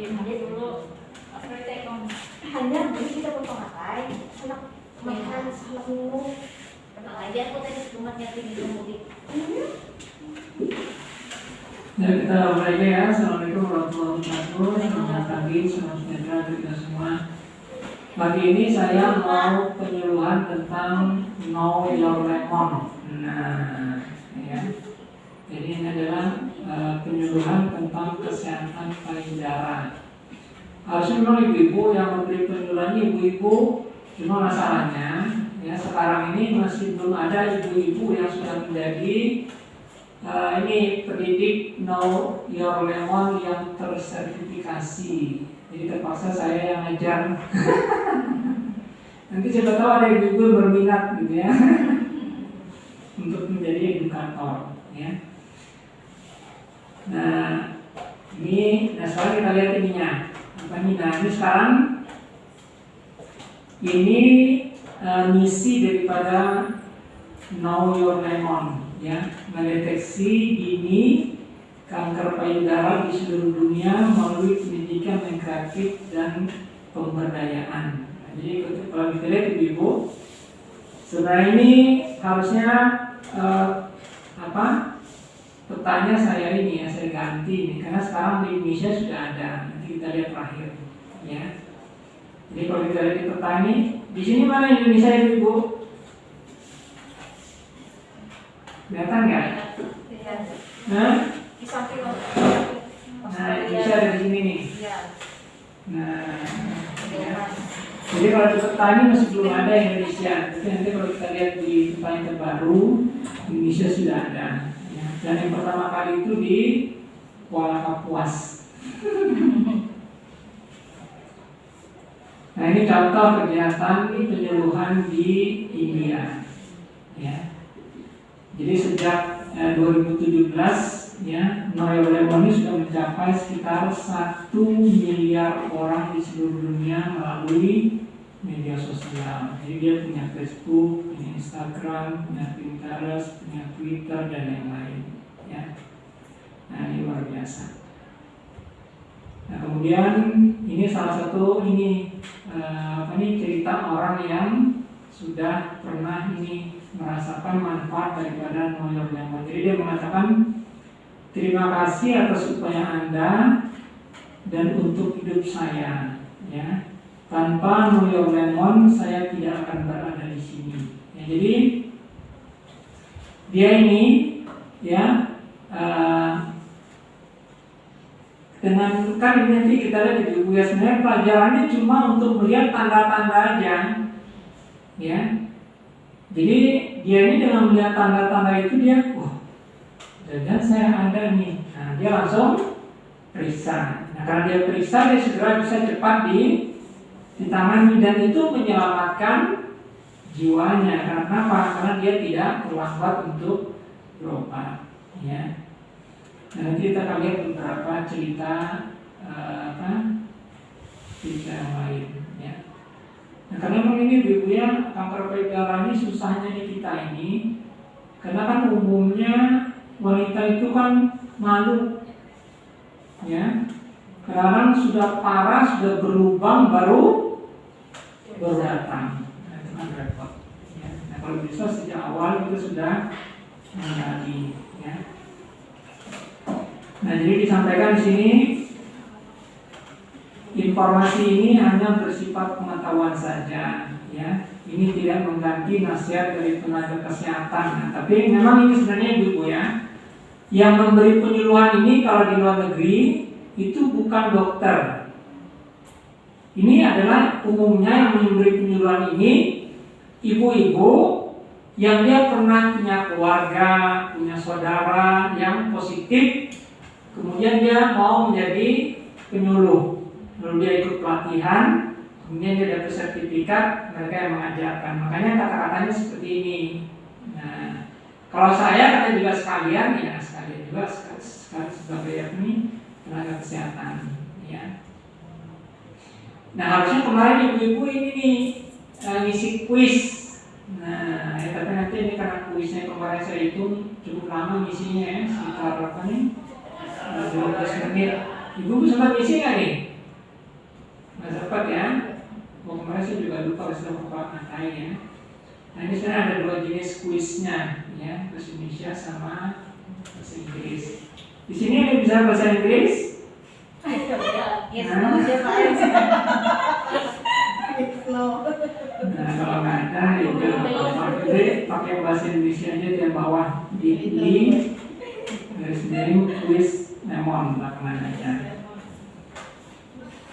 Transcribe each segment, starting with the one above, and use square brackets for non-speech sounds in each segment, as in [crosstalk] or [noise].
Jadi dulu hanya jadi kita potong apa anak makan anak minum Tenang aja aku tadi cuma nyatin di mudik. Ya kita mulai aja ya. Assalamualaikum warahmatullahi wabarakatuh. Selamat pagi, selamat sejahtera untuk kita semua. Pagi ini saya mau penyuluhan tentang know your lemon. Nah, ya. Jadi ini adalah eh, penyuluhan tentang kesehatan payudara. Harusnya memang ibu-ibu yang memberi penyuluhan ibu-ibu, cuma masalahnya ya sekarang ini masih belum ada ibu-ibu yang sudah menjadi Eh, ini pendidik Know Your Lemon yang tersertifikasi. Jadi terpaksa saya yang ngajar. [laughs] Nanti siapa tahu ada ibu-ibu berminat gitu ya [laughs] untuk menjadi edukator. Nah ini, nah sekarang kita lihat ininya apa ini? Nah ini sekarang ini eh, misi daripada Know Your Lemon ya mendeteksi dini kanker payudara di seluruh dunia melalui pendidikan yang kreatif dan pemberdayaan. Nah, jadi kalau kita lihat ibu-ibu, sebenarnya ini harusnya eh, apa? Petanya saya ini ya saya ganti ini karena sekarang di Indonesia sudah ada. Nanti kita lihat terakhir ya. Jadi kalau kita lihat di peta ini, di sini mana Indonesia ibu-ibu? Kelihatan nggak? Iya. Nah, Di samping om. nah Indonesia ada di sini nih. Iya. Nah, ya. jadi kalau di peta ini masih belum ada Indonesia. Tapi nanti kalau kita lihat di peta yang terbaru, Indonesia sudah ada. Dan yang pertama kali itu di Kuala Kapuas. [laughs] Nah ini contoh kegiatan penyuluhan di India. Ya. Jadi sejak eh, 2017 ya Noel Lemon ini sudah mencapai sekitar satu miliar orang di seluruh dunia melalui media sosial. Jadi dia punya Facebook, Instagram, punya Pinterest, punya Twitter dan lain-lain. Ya. Nah ini luar biasa. Nah kemudian ini salah satu ini eh, apa nih cerita orang yang sudah pernah ini merasakan manfaat daripada Know Your Lemon. Jadi dia mengatakan terima kasih atas upaya Anda dan untuk hidup saya. Ya, tanpa Your Lemon saya tidak akan berada di sini. Ya, jadi dia ini ya eh, dengan kan ini nanti kita lihat di buku ya sebenarnya pelajarannya cuma untuk melihat tanda-tanda aja ya. Jadi dia ini dengan melihat tanda-tanda itu dia wah jangan saya ada nih. Nah dia langsung periksa. Nah karena dia periksa dia segera bisa cepat di ditangani dan itu menyelamatkan jiwanya karena apa karena dia tidak terlambat untuk berobat ya Nah, nanti kita akan lihat beberapa cerita eh, apa cerita yang lain ya. Nah, karena memang ini ibu ya kanker payudara ini susahnya di kita ini karena kan umumnya wanita itu kan malu ya. Kadang sudah parah, sudah berlubang baru baru datang. Nah, itu kan repot. Ya. Nah, kalau bisa sejak awal itu sudah menjadi ya. Nah, jadi disampaikan di sini informasi ini hanya bersifat pengetahuan saja, ya. Ini tidak mengganti nasihat dari tenaga kesehatan. Nah, tapi memang ini sebenarnya ibu ya, yang memberi penyuluhan ini kalau di luar negeri itu bukan dokter. Ini adalah umumnya yang memberi penyuluhan ini ibu-ibu yang dia pernah punya keluarga, punya saudara yang positif Kemudian dia mau menjadi penyuluh. Lalu dia ikut pelatihan, kemudian dia dapat sertifikat, mereka yang mengajarkan. Makanya kata-katanya seperti ini. Nah, kalau saya kata juga sekalian, ya sekalian juga sekali sebagai ini tenaga kesehatan. Ya. Nah harusnya kemarin ibu-ibu ini nih uh, ngisi kuis. Nah, ya, tapi nanti ini karena kuisnya kemarin saya hitung cukup lama ngisinya ya, sekitar apa nih? 12 menit Ibu sempat ngisi nggak nih? Nggak sempat ya? Oh, kemarin saya juga lupa kalau sudah bapak ngatain ya. Nah ini sebenarnya ada dua jenis kuisnya ya, bahasa Indonesia sama bahasa Inggris. Di sini ada bisa bahasa Inggris? Yes, Nah. no, yes, yes. No. Nah kalau nggak ada itu jadi pakai bahasa Indonesia aja di bawah di di garis miring kuis lemon belakangan aja.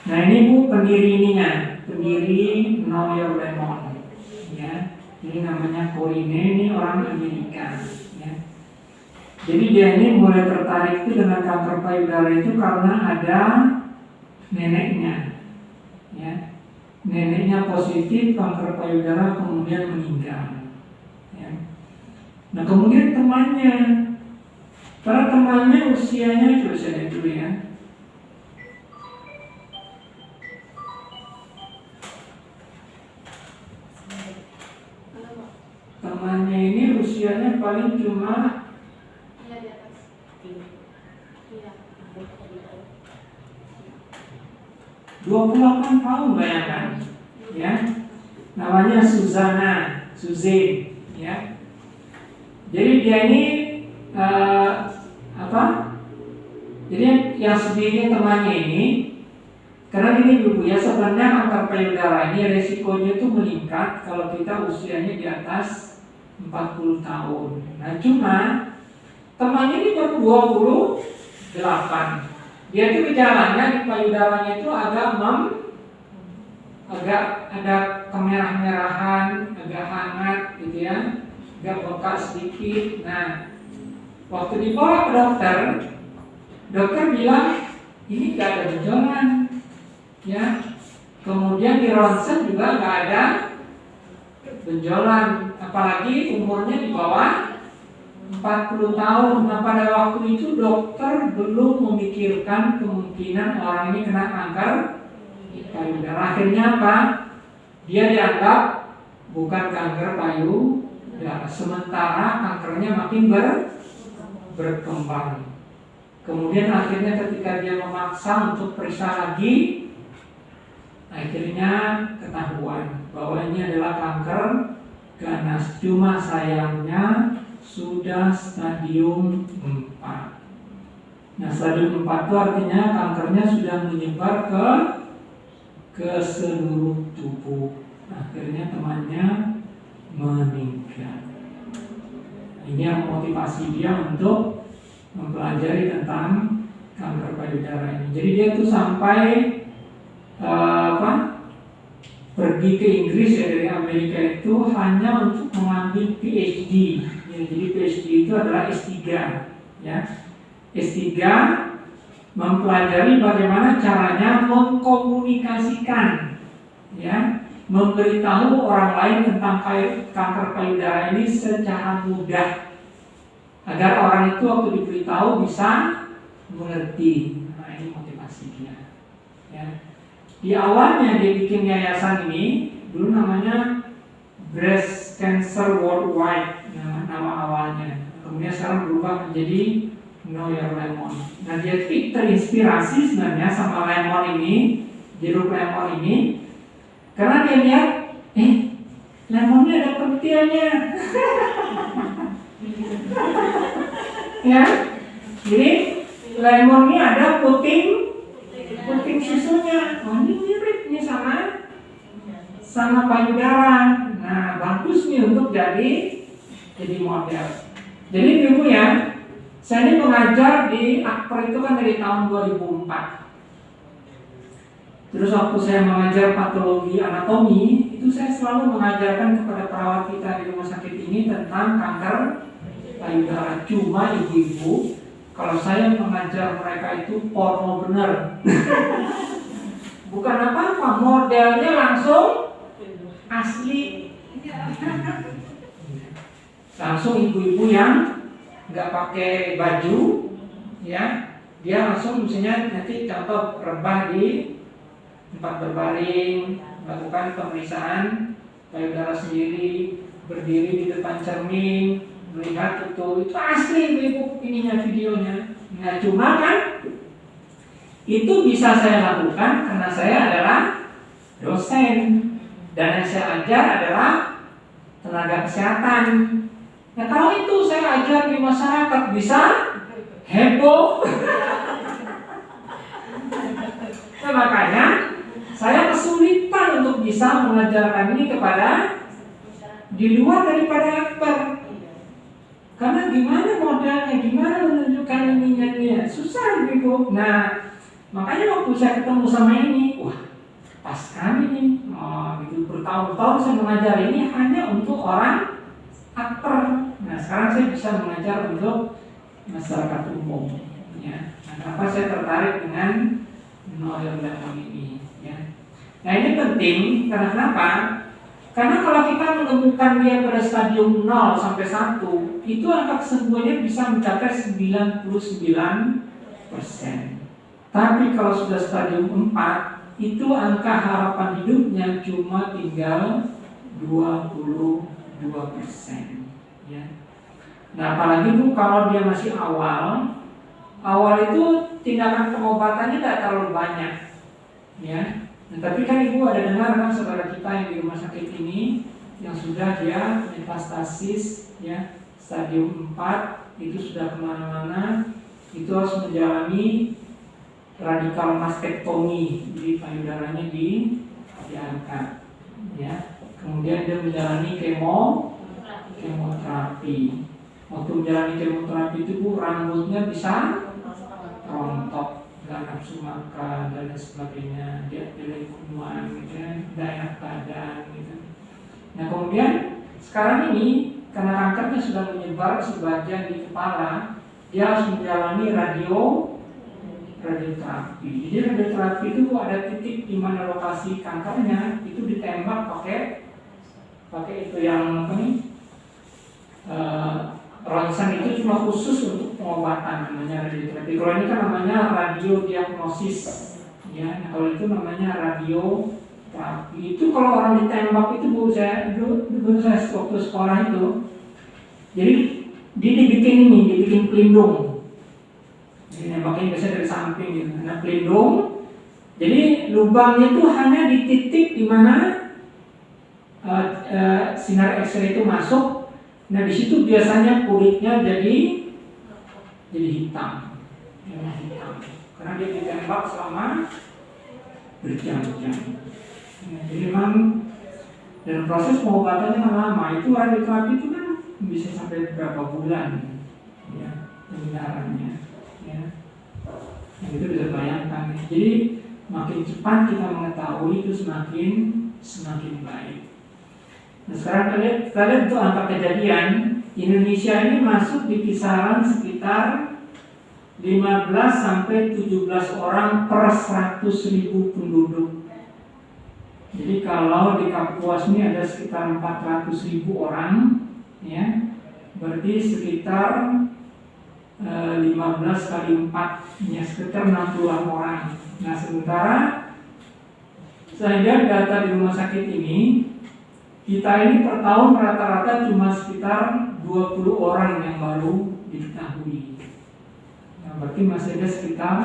Nah ini bu pendiri ininya, pendiri Know Your Lemon, ya. Ini namanya Corine, ini orang Amerika, ya. Jadi dia ini mulai tertarik itu dengan kanker payudara itu karena ada neneknya, ya. Neneknya positif kanker payudara kemudian meninggal, ya. Nah kemudian temannya, para temannya usianya coba saya ya. Temannya ini usianya paling cuma Iya, di atas. Iya. 28 tahun bayangkan. Ya. Namanya Suzana Suzin ya. Jadi dia ini eh, apa? Jadi yang sedihnya temannya ini karena ini ibu ya sebenarnya kanker payudara ini resikonya itu meningkat kalau kita usianya di atas 40 tahun. Nah cuma temannya ini baru 28 dia itu gejalanya di payudaranya itu agak mem agak ada kemerah-merahan, agak hangat gitu ya, agak bengkak sedikit. Nah, waktu dibawa ke dokter, dokter bilang ini gak ada benjolan, ya. Kemudian di ronsen juga gak ada benjolan, apalagi umurnya di bawah 40 tahun. Nah pada waktu itu dokter belum memikirkan kemungkinan orang ini kena kanker payudara. Akhirnya apa? Dia dianggap bukan kanker payudara. Sementara kankernya makin ber, berkembang. Kemudian akhirnya ketika dia memaksa untuk periksa lagi, akhirnya ketahuan bahwa ini adalah kanker ganas. Cuma sayangnya sudah stadium 4. Nah, stadium 4 itu artinya kankernya sudah menyebar ke ke seluruh tubuh. Akhirnya temannya meninggal. Ini yang motivasi dia untuk mempelajari tentang kanker payudara ini. Jadi dia tuh sampai eh, apa? pergi ke Inggris ya dari Amerika itu hanya untuk mengambil PhD. Jadi PhD itu adalah S3 ya. S3 mempelajari bagaimana caranya mengkomunikasikan ya, memberitahu orang lain tentang kanker payudara ini secara mudah agar orang itu waktu diberitahu bisa mengerti. Nah, ini motivasi dia. Ya. Di awalnya dia bikin yayasan ini dulu namanya Breast Cancer Worldwide nama, awalnya. Kemudian sekarang berubah menjadi Know Your Lemon. Nah dia terinspirasi sebenarnya sama lemon ini, jeruk lemon ini, karena dia lihat, eh lemonnya ada pentilnya. [laughs] ya, jadi lemonnya ada puting puting susunya. Oh ini mirip nih sama sama payudara. Nah bagus nih untuk jadi jadi model. Jadi ibu ya, saya ini mengajar di Akper itu kan dari tahun 2004. Terus waktu saya mengajar patologi anatomi, itu saya selalu mengajarkan kepada perawat kita di rumah sakit ini tentang kanker payudara. Cuma ibu-ibu, kalau saya mengajar mereka itu porno bener. Bukan apa-apa, modelnya langsung asli. Langsung ibu-ibu yang nggak pakai baju, ya, dia langsung misalnya nanti contoh rebah di tempat berbaring, melakukan pemeriksaan payudara sendiri, berdiri di depan cermin, melihat itu itu asli ibu ininya videonya. Nah cuma kan itu bisa saya lakukan karena saya adalah dosen dan yang saya ajar adalah tenaga kesehatan. Nah kalau itu saya ajar di masyarakat bisa heboh. nah, makanya saya kesulitan untuk bisa mengajarkan ini kepada di luar daripada aktor. Karena gimana modalnya, gimana menunjukkan dia, susah gitu. Nah, makanya waktu saya ketemu sama ini, wah pas sekali nih, oh, gitu bertahun-tahun saya mengajar ini hanya untuk orang aktor. Nah, sekarang saya bisa mengajar untuk masyarakat umum. Ya. Nah, kenapa saya tertarik dengan Noel ini? Ya. Nah, ini penting karena kenapa? Karena kalau kita menemukan dia pada stadium 0 sampai 1, itu angka kesembuhannya bisa mencapai 99 persen. Tapi kalau sudah stadium 4, itu angka harapan hidupnya cuma tinggal 22 persen. Ya. Nah, apalagi bu kalau dia masih awal, awal itu tindakan pengobatannya tidak terlalu banyak, ya. Nah, tapi kan ibu ada dengar kan saudara kita yang di rumah sakit ini yang sudah dia metastasis ya stadium 4 itu sudah ke mana-mana itu harus menjalani radikal mastektomi jadi payudaranya di diangkat ya kemudian dia menjalani kemo kemoterapi. Waktu menjalani kemoterapi itu bu rambutnya bisa rontok. Nggak nafsu makan dan sebagainya. Dia pilih kuman gitu ya tidak enak badan gitu. Nah kemudian sekarang ini karena kankernya sudah menyebar sebagian di kepala dia harus menjalani radio radioterapi. Jadi radioterapi itu ada titik di mana lokasi kankernya itu ditembak pakai pakai itu yang apa nih uh, ronsen itu cuma khusus untuk pengobatan namanya radioterapi. Kalau ini kan namanya radiodiagnosis. Ya, nah, kalau itu namanya radioterapi. Itu kalau orang ditembak itu bu saya dulu, dulu saya waktu sekolah itu. Jadi dia dibikin ini, dibikin pelindung. Jadi nembaknya biasanya dari samping gitu. Nah pelindung. Jadi lubangnya itu hanya di titik di mana uh, uh, sinar X-ray itu masuk Nah di situ biasanya kulitnya jadi jadi hitam, ya, karena dia ditembak selama berjam-jam. Nah, jadi memang dan proses pengobatannya lama. Itu radioterapi itu kan bisa sampai berapa bulan, ya penyegarannya, ya. Nah, itu bisa bayangkan. Jadi makin cepat kita mengetahui itu semakin semakin baik. Nah, sekarang kalian, kalian untuk angka kejadian Indonesia ini masuk di kisaran sekitar 15 sampai 17 orang per 100 ribu penduduk. Jadi kalau di Kapuas ini ada sekitar 400 ribu orang, ya, berarti sekitar e, 15 kali 4, ya sekitar 60 orang. Nah sementara saya data di rumah sakit ini kita ini per tahun rata-rata cuma sekitar 20 orang yang baru diketahui. Nah, berarti masih ada sekitar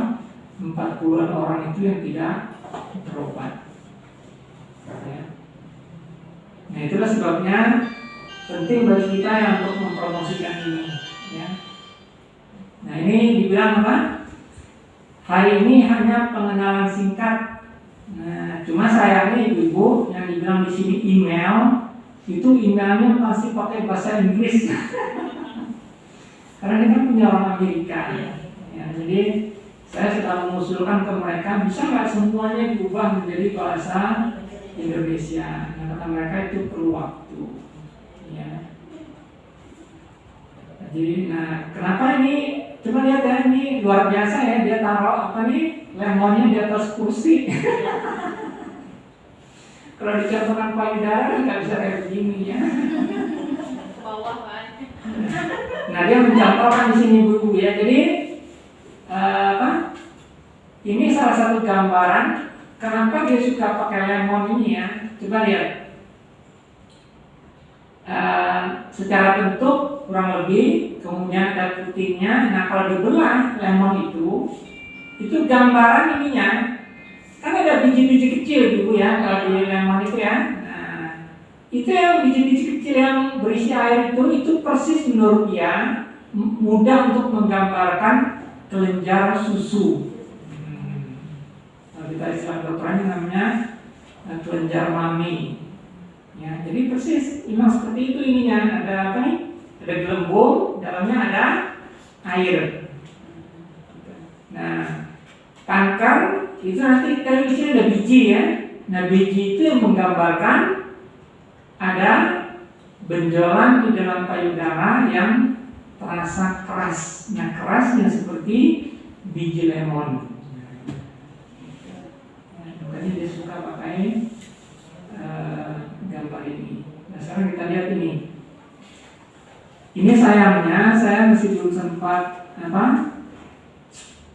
40-an orang itu yang tidak berobat. Ya. Nah itulah sebabnya penting bagi kita yang untuk mempromosikan ini. Ya. Nah ini dibilang apa? Hari ini hanya pengenalan singkat Nah, cuma sayangnya ibu-ibu yang dibilang di sini email itu emailnya masih pakai bahasa Inggris. [laughs] Karena ini kan punya orang Amerika. Ya, jadi saya sedang mengusulkan ke mereka bisa nggak semuanya diubah menjadi bahasa Indonesia. Nah, kata mereka itu perlu waktu. Ya. Jadi, nah kenapa ini? Coba lihat ya ini luar biasa ya dia taruh apa nih lemonnya di atas kursi. [laughs] Kalau dicontohkan payudara nggak bisa kayak begini ya. Bawah kan. Nah dia mencontohkan di sini buku ya. Jadi uh, apa? Ini salah satu gambaran kenapa dia suka pakai lemon ini ya. Coba lihat. Uh, secara bentuk kurang lebih kemudian ada putihnya. Nah kalau dibelah lemon itu itu gambaran ininya kan ada biji-biji kecil ibu ya kalau di lemon itu ya nah, itu yang biji-biji kecil yang berisi air itu itu persis menurut dia mudah untuk menggambarkan kelenjar susu hmm. kalau kita istilah dokternya namanya eh, kelenjar mami ya jadi persis memang seperti itu ininya ada apa nih ada gelembung dalamnya ada air nah kanker itu nanti sini ada biji ya. Nah biji itu yang menggambarkan ada benjolan di dalam payudara yang terasa keras. Nah kerasnya seperti biji lemon. Makanya dia suka pakai uh, gambar ini. Nah sekarang kita lihat ini. Ini sayangnya saya masih belum sempat apa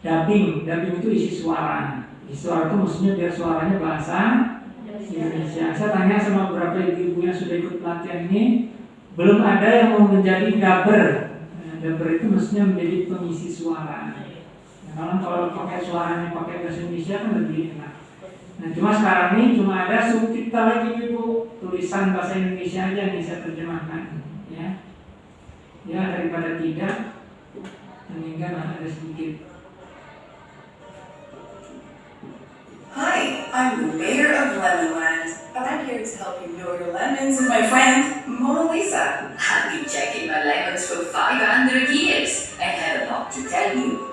dubbing. Dubbing itu isi suara. Isi suara itu maksudnya biar suaranya bahasa Indonesia. Saya tanya sama beberapa ibu-ibu yang sudah ikut pelatihan ini, belum ada yang mau menjadi dubber. Nah, dubber itu maksudnya menjadi pengisi suara. Nah, kalau kalau pakai suaranya pakai bahasa Indonesia kan lebih enak. Nah, cuma sekarang ini cuma ada subtitle lagi ibu, tulisan bahasa Indonesia aja yang saya terjemahkan. Ya, ya daripada tidak, meninggal ada sedikit. Hi, I'm the mayor of Lemonland, and I'm here to help you know your lemons with my friend, Mona Lisa. I've been checking my lemons for 500 years and have a lot to tell you.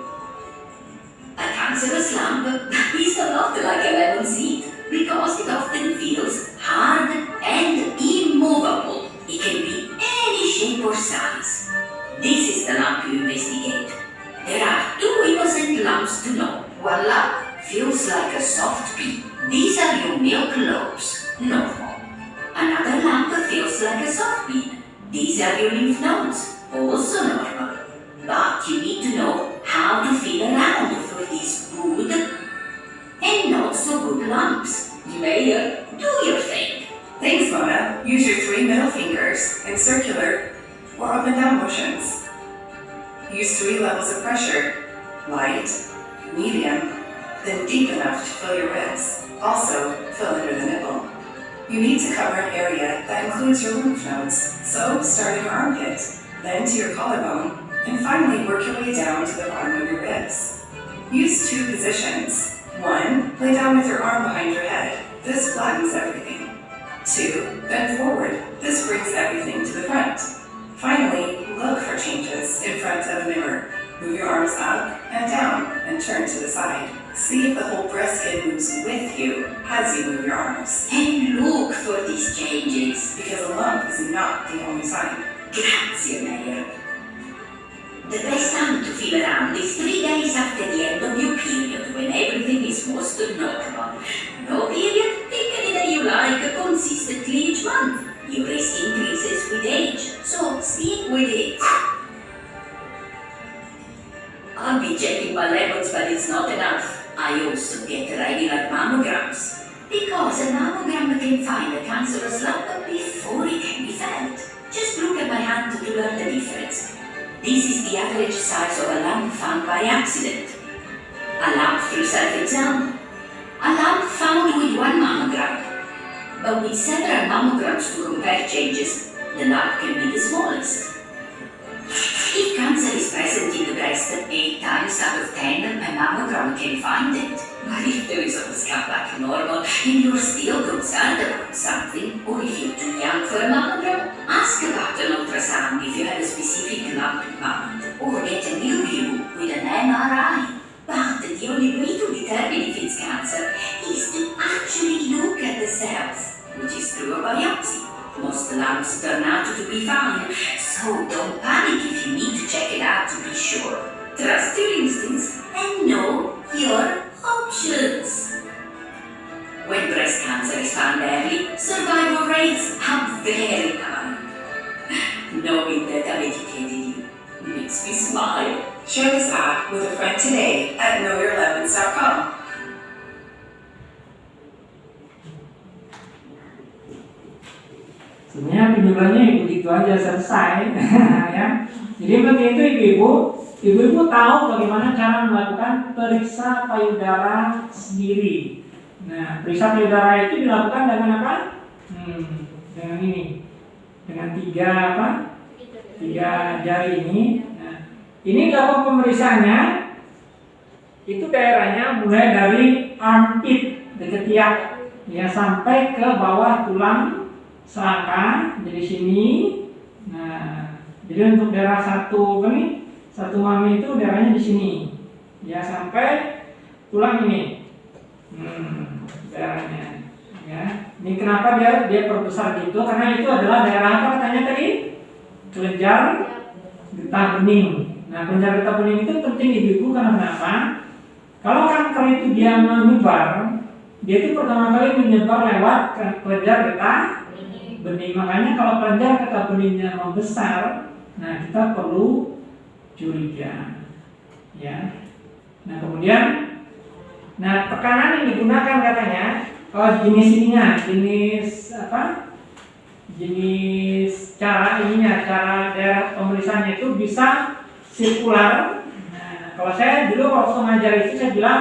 A cancerous lump is a lot like a lemon seed because it often feels hard and immovable. It can be any shape or size. This is the lump you investigate. There are two innocent lumps to know. One lump feels like a soft pea. These are your milk lobes, normal. Another lump feels like a soft pea. These are your lymph nodes, also normal. But you need to know how to feel around for these good and not so good lumps. Mayor, do your thing. Thanks, Mona. Use your three middle fingers in circular or up and down motions. Use three levels of pressure light, medium, then deep enough to fill your ribs. Also, fill under the nipple. You need to cover an area that includes your lymph nodes, so start in your armpit, then to your collarbone, and finally work your way down to the bottom of your ribs. Use two positions. One, lay down with your arm behind your head. This flattens everything. Two, bend forward. This brings everything to the front. Finally, look for changes in front of a mirror. Move your arms up and down and turn to the side. See if the whole breast skin moves with you as you move your arms. And look for these changes. Because a lump is not the only sign. Grazie, Mayor. The best time to feel around is three days after the end of your period when everything is most normal. No period, pick any day you like consistently each month. Your risk increases with age, so stick with it. I'll be checking my levels, but it's not enough. I also get regular mammograms. Because a mammogram can find a cancerous lump before it can be felt. Just look at my hand to learn the difference. This is the average size of a lump found by accident. A lump through self-exam. A lump found with one mammogram. But with several mammograms to compare changes, the lump can be the smallest. If cancer is present in the breast, 8 times out of 10, a mammogram can find it. But oh, if the results come back normal and you're still concerned about something, or if you're too young for a mammogram, ask about an ultrasound if you have a specific lump mind, or get a new view with an MRI. But the only way to determine if it's cancer is to actually look at the cells, which is through a biopsy. Most lumps turn out to be fine, so don't panic if you need to check it out to be sure. Trust your instincts and know your options. When breast cancer is found early, survival rates are very high. Knowing that I've educated you makes me smile. Share this app with a friend today at knowyourlemons.com. Sebenarnya penjelasannya begitu aja selesai [laughs] ya. Jadi begitu ibu-ibu ibu-ibu tahu bagaimana cara melakukan periksa payudara sendiri. Nah, periksa payudara itu dilakukan dengan apa? Hmm, dengan ini, dengan tiga apa? Tiga jari ini. Nah, ini dilakukan pemeriksaannya itu daerahnya mulai dari armpit dekat ketiak ya sampai ke bawah tulang selangkah dari sini. Nah, jadi untuk daerah satu ini satu mami itu daerahnya di sini ya sampai tulang ini. Hmm, daerahnya ya. Ini kenapa dia dia perbesar gitu? Karena itu adalah daerah apa katanya tadi? Kelenjar getah bening. Nah, kelenjar getah bening itu penting ibu-ibu karena kenapa? Kalau kanker itu dia menyebar, dia itu pertama kali menyebar lewat kelenjar getah bening. Makanya kalau kelenjar getah beningnya membesar, nah kita perlu curiga, ya. Nah kemudian, nah tekanan yang digunakan katanya, oh jenis ininya, jenis apa? Jenis cara ininya, cara daerah pemeriksaannya itu bisa sirkular. Kalau saya dulu waktu ngajar itu saya bilang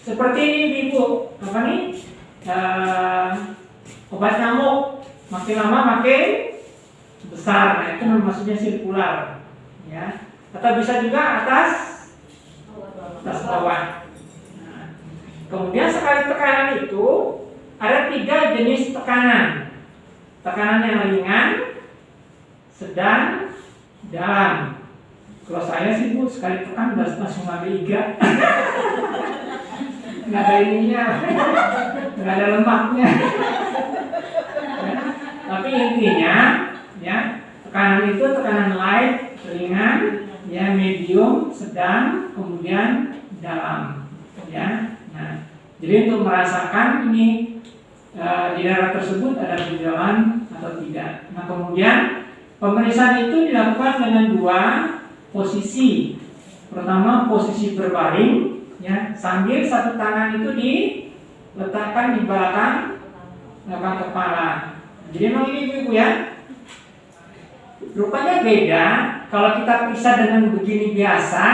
seperti ini ibu apa nih? Uh, obat nyamuk makin lama makin besar. Nah itu maksudnya sirkular ya atau bisa juga atas atas bawah nah, kemudian sekali tekanan itu ada tiga jenis tekanan tekanan yang ringan sedang dalam kalau saya sih bu sekali tekan udah langsung ada iga. [laughs] nggak ada ininya, nggak ada lemaknya. ya. Tapi intinya, ya tekanan itu tekanan light, ringan, ya medium, sedang, kemudian dalam, ya. Nah, jadi untuk merasakan ini e, di daerah tersebut ada gejala atau tidak. Nah, kemudian pemeriksaan itu dilakukan dengan dua posisi pertama posisi berbaring ya sambil satu tangan itu diletakkan di belakang belakang kepala jadi memang ini ibu ya rupanya beda kalau kita pisah dengan begini biasa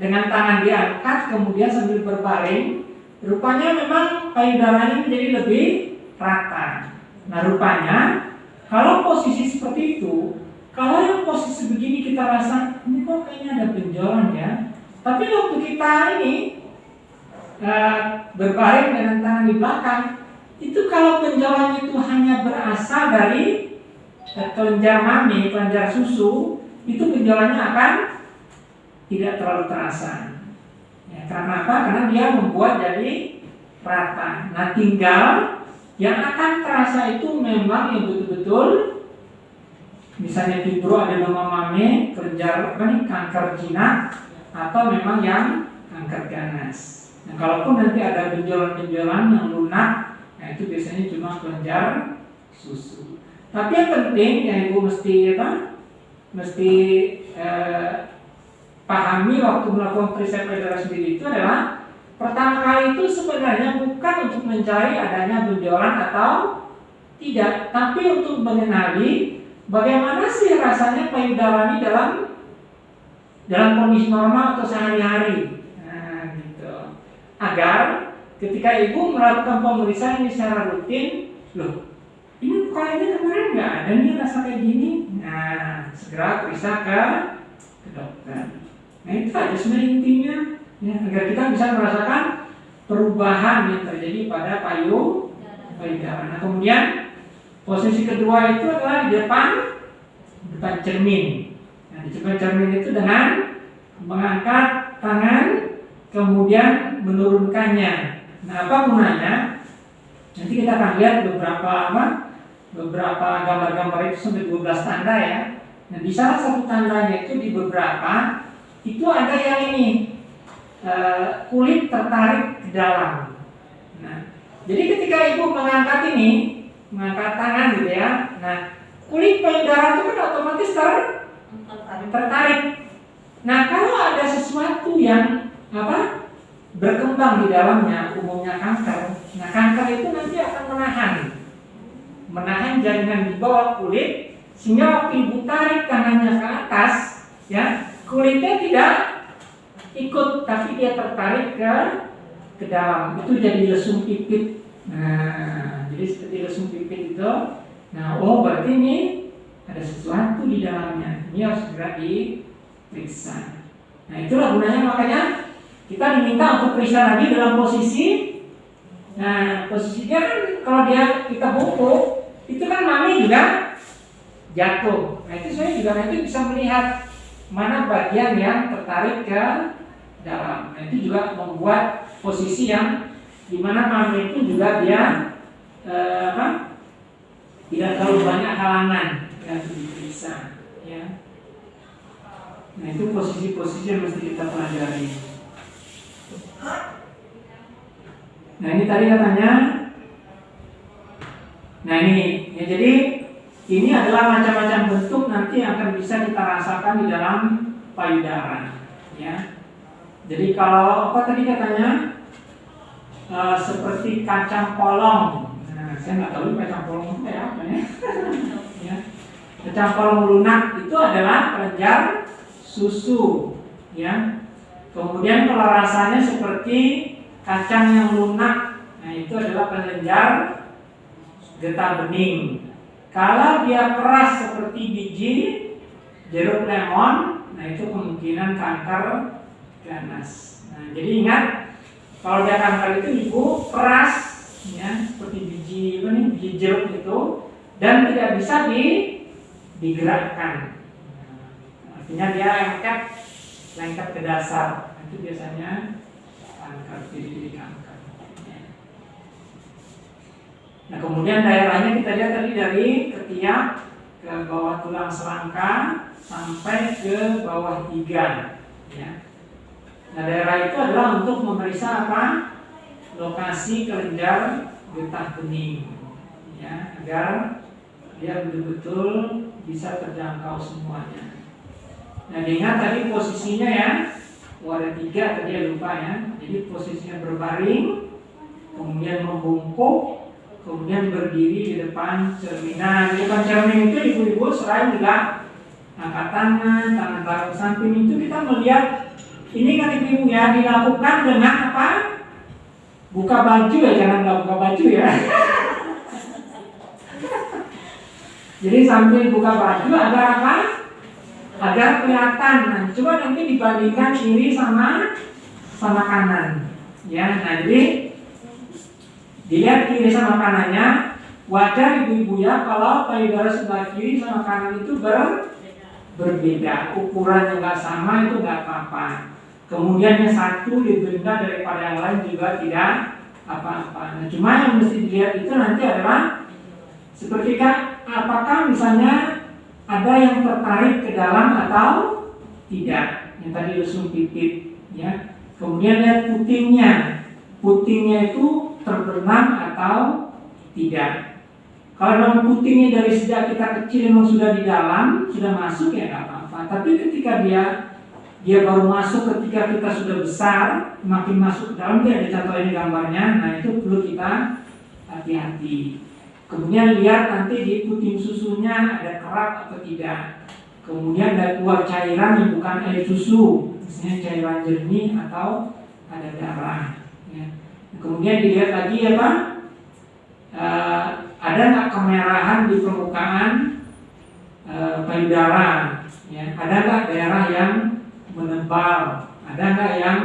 dengan tangan diangkat kemudian sambil berbaring rupanya memang payudaranya menjadi lebih rata nah rupanya kalau posisi seperti itu kalau yang posisi begini kita rasa ini kok kayaknya ada benjolan ya. Tapi waktu kita ini uh, berbaring dengan tangan di belakang, itu kalau benjolan itu hanya berasal dari kelenjar mami, kelenjar susu, itu benjolannya akan tidak terlalu terasa. Ya, karena apa? Karena dia membuat jadi rata. Nah tinggal yang akan terasa itu memang yang betul-betul misalnya nama mame, kelenjar apa nih, kanker jinak, atau memang yang kanker ganas. Nah, kalaupun nanti ada benjolan-benjolan yang lunak, nah itu biasanya cuma kelenjar susu. Tapi yang penting yang ibu mesti apa? Mesti eh, pahami waktu melakukan periksa payudara sendiri itu adalah pertama kali itu sebenarnya bukan untuk mencari adanya benjolan atau tidak, tapi untuk mengenali Bagaimana sih rasanya payudara ini dalam dalam kondisi normal atau sehari-hari? Nah, gitu. Agar ketika ibu melakukan pemeriksaan ini secara rutin, loh, ini kayaknya kemarin nggak ada nih rasa kayak gini. Nah, segera periksa ke, ke dokter. Nah, itu aja sebenarnya intinya, ya, agar kita bisa merasakan perubahan yang terjadi pada payung payudara. Nah, kemudian Posisi kedua itu adalah di depan depan cermin. Nah, di depan cermin itu dengan mengangkat tangan kemudian menurunkannya. Nah, apa gunanya? Nanti kita akan lihat beberapa apa? Beberapa gambar-gambar itu sampai 12 tanda ya. Nah, di salah satu tandanya itu di beberapa itu ada yang ini uh, kulit tertarik ke dalam. Nah, jadi ketika ibu mengangkat ini, mengangkat tangan gitu ya. Nah, kulit payudara itu kan otomatis ter tertarik. Nah, kalau ada sesuatu yang apa berkembang di dalamnya, umumnya kanker. Nah, kanker itu nanti akan menahan, menahan jaringan di bawah kulit, sehingga waktu ibu tarik tangannya ke atas, ya, kulitnya tidak ikut tapi dia tertarik ke ke dalam. Itu jadi lesung pipit. Nah jadi seperti lesung pipit itu. Nah oh berarti ini ada sesuatu di dalamnya. Ini harus segera diperiksa. Nah itulah gunanya. Makanya kita diminta untuk periksa lagi dalam posisi. Nah posisinya kan kalau dia kita bungkuk juga jatuh nah itu saya juga nanti bisa melihat mana bagian yang tertarik ke dalam. Nah, itu juga membuat posisi yang di mana mami itu juga dia eh, apa, tidak terlalu banyak halangan yang diperiksa. Ya. Nah itu posisi-posisi yang mesti kita pelajari. Nah ini tadi katanya, nah ini, ya jadi ini adalah macam-macam bentuk nanti yang akan bisa kita rasakan di dalam payudara. Ya. Jadi kalau apa tadi katanya e, seperti kacang polong. Nah, saya nggak tahu kacang polong itu apa ya. [laughs] ya. Kacang polong lunak itu adalah kelenjar susu. Ya. Kemudian kalau rasanya seperti kacang yang lunak, nah itu adalah kelenjar getah bening. Kalau dia keras seperti biji jeruk lemon, nah itu kemungkinan kanker ganas. Nah, jadi ingat kalau dia kanker itu ibu keras, ya seperti biji apa nih biji jeruk itu dan tidak bisa di digerakkan. Nah, artinya dia lengket lengket ke dasar. Itu biasanya kanker jadi kanker. Nah kemudian daerahnya kita lihat tadi dari ketiak ke bawah tulang selangka sampai ke bawah iga. Ya. Nah daerah itu adalah untuk memeriksa apa? Lokasi kelenjar getah bening, ya agar dia betul-betul bisa terjangkau semuanya. Nah diingat tadi posisinya ya, oh, tiga tadi ya lupa ya. Jadi posisinya berbaring, kemudian membungkuk, kemudian berdiri di depan cerminan. Di depan cermin itu ibu-ibu selain juga angkat tangan, tangan taruh samping itu kita melihat ini kan ibu ya dilakukan dengan apa? Buka baju ya, jangan nggak buka baju ya. [laughs] Jadi sambil buka baju agar apa? Agar kelihatan. Nah, coba nanti dibandingkan kiri sama sama kanan. Ya, nah jadi dilihat kiri sama kanannya. Wajar ibu-ibu ya kalau payudara sebelah kiri sama kanan itu ber, berbeda. Ukurannya nggak sama itu nggak apa-apa. Kemudian yang satu lebih rendah daripada yang lain juga tidak apa-apa. Nah, cuma yang mesti dilihat itu nanti adalah seperti kan, apakah misalnya ada yang tertarik ke dalam atau tidak. Yang tadi lesung pipit, ya. Kemudian lihat putingnya, putingnya itu terbenam atau tidak. Kalau memang putingnya dari sejak kita kecil memang sudah di dalam, sudah masuk ya nggak apa-apa. Tapi ketika dia dia baru masuk ketika kita sudah besar, makin masuk ke dalam dia ada contoh ini gambarnya. Nah itu perlu kita hati-hati. Kemudian lihat nanti di puting susunya ada kerak atau tidak. Kemudian ada keluar cairan yang bukan air susu, misalnya cairan jernih atau ada darah. Kemudian dilihat lagi pak, e, ada nggak kemerahan di permukaan e, payudara? Ya. Ada nggak daerah yang menebal? Ada nggak yang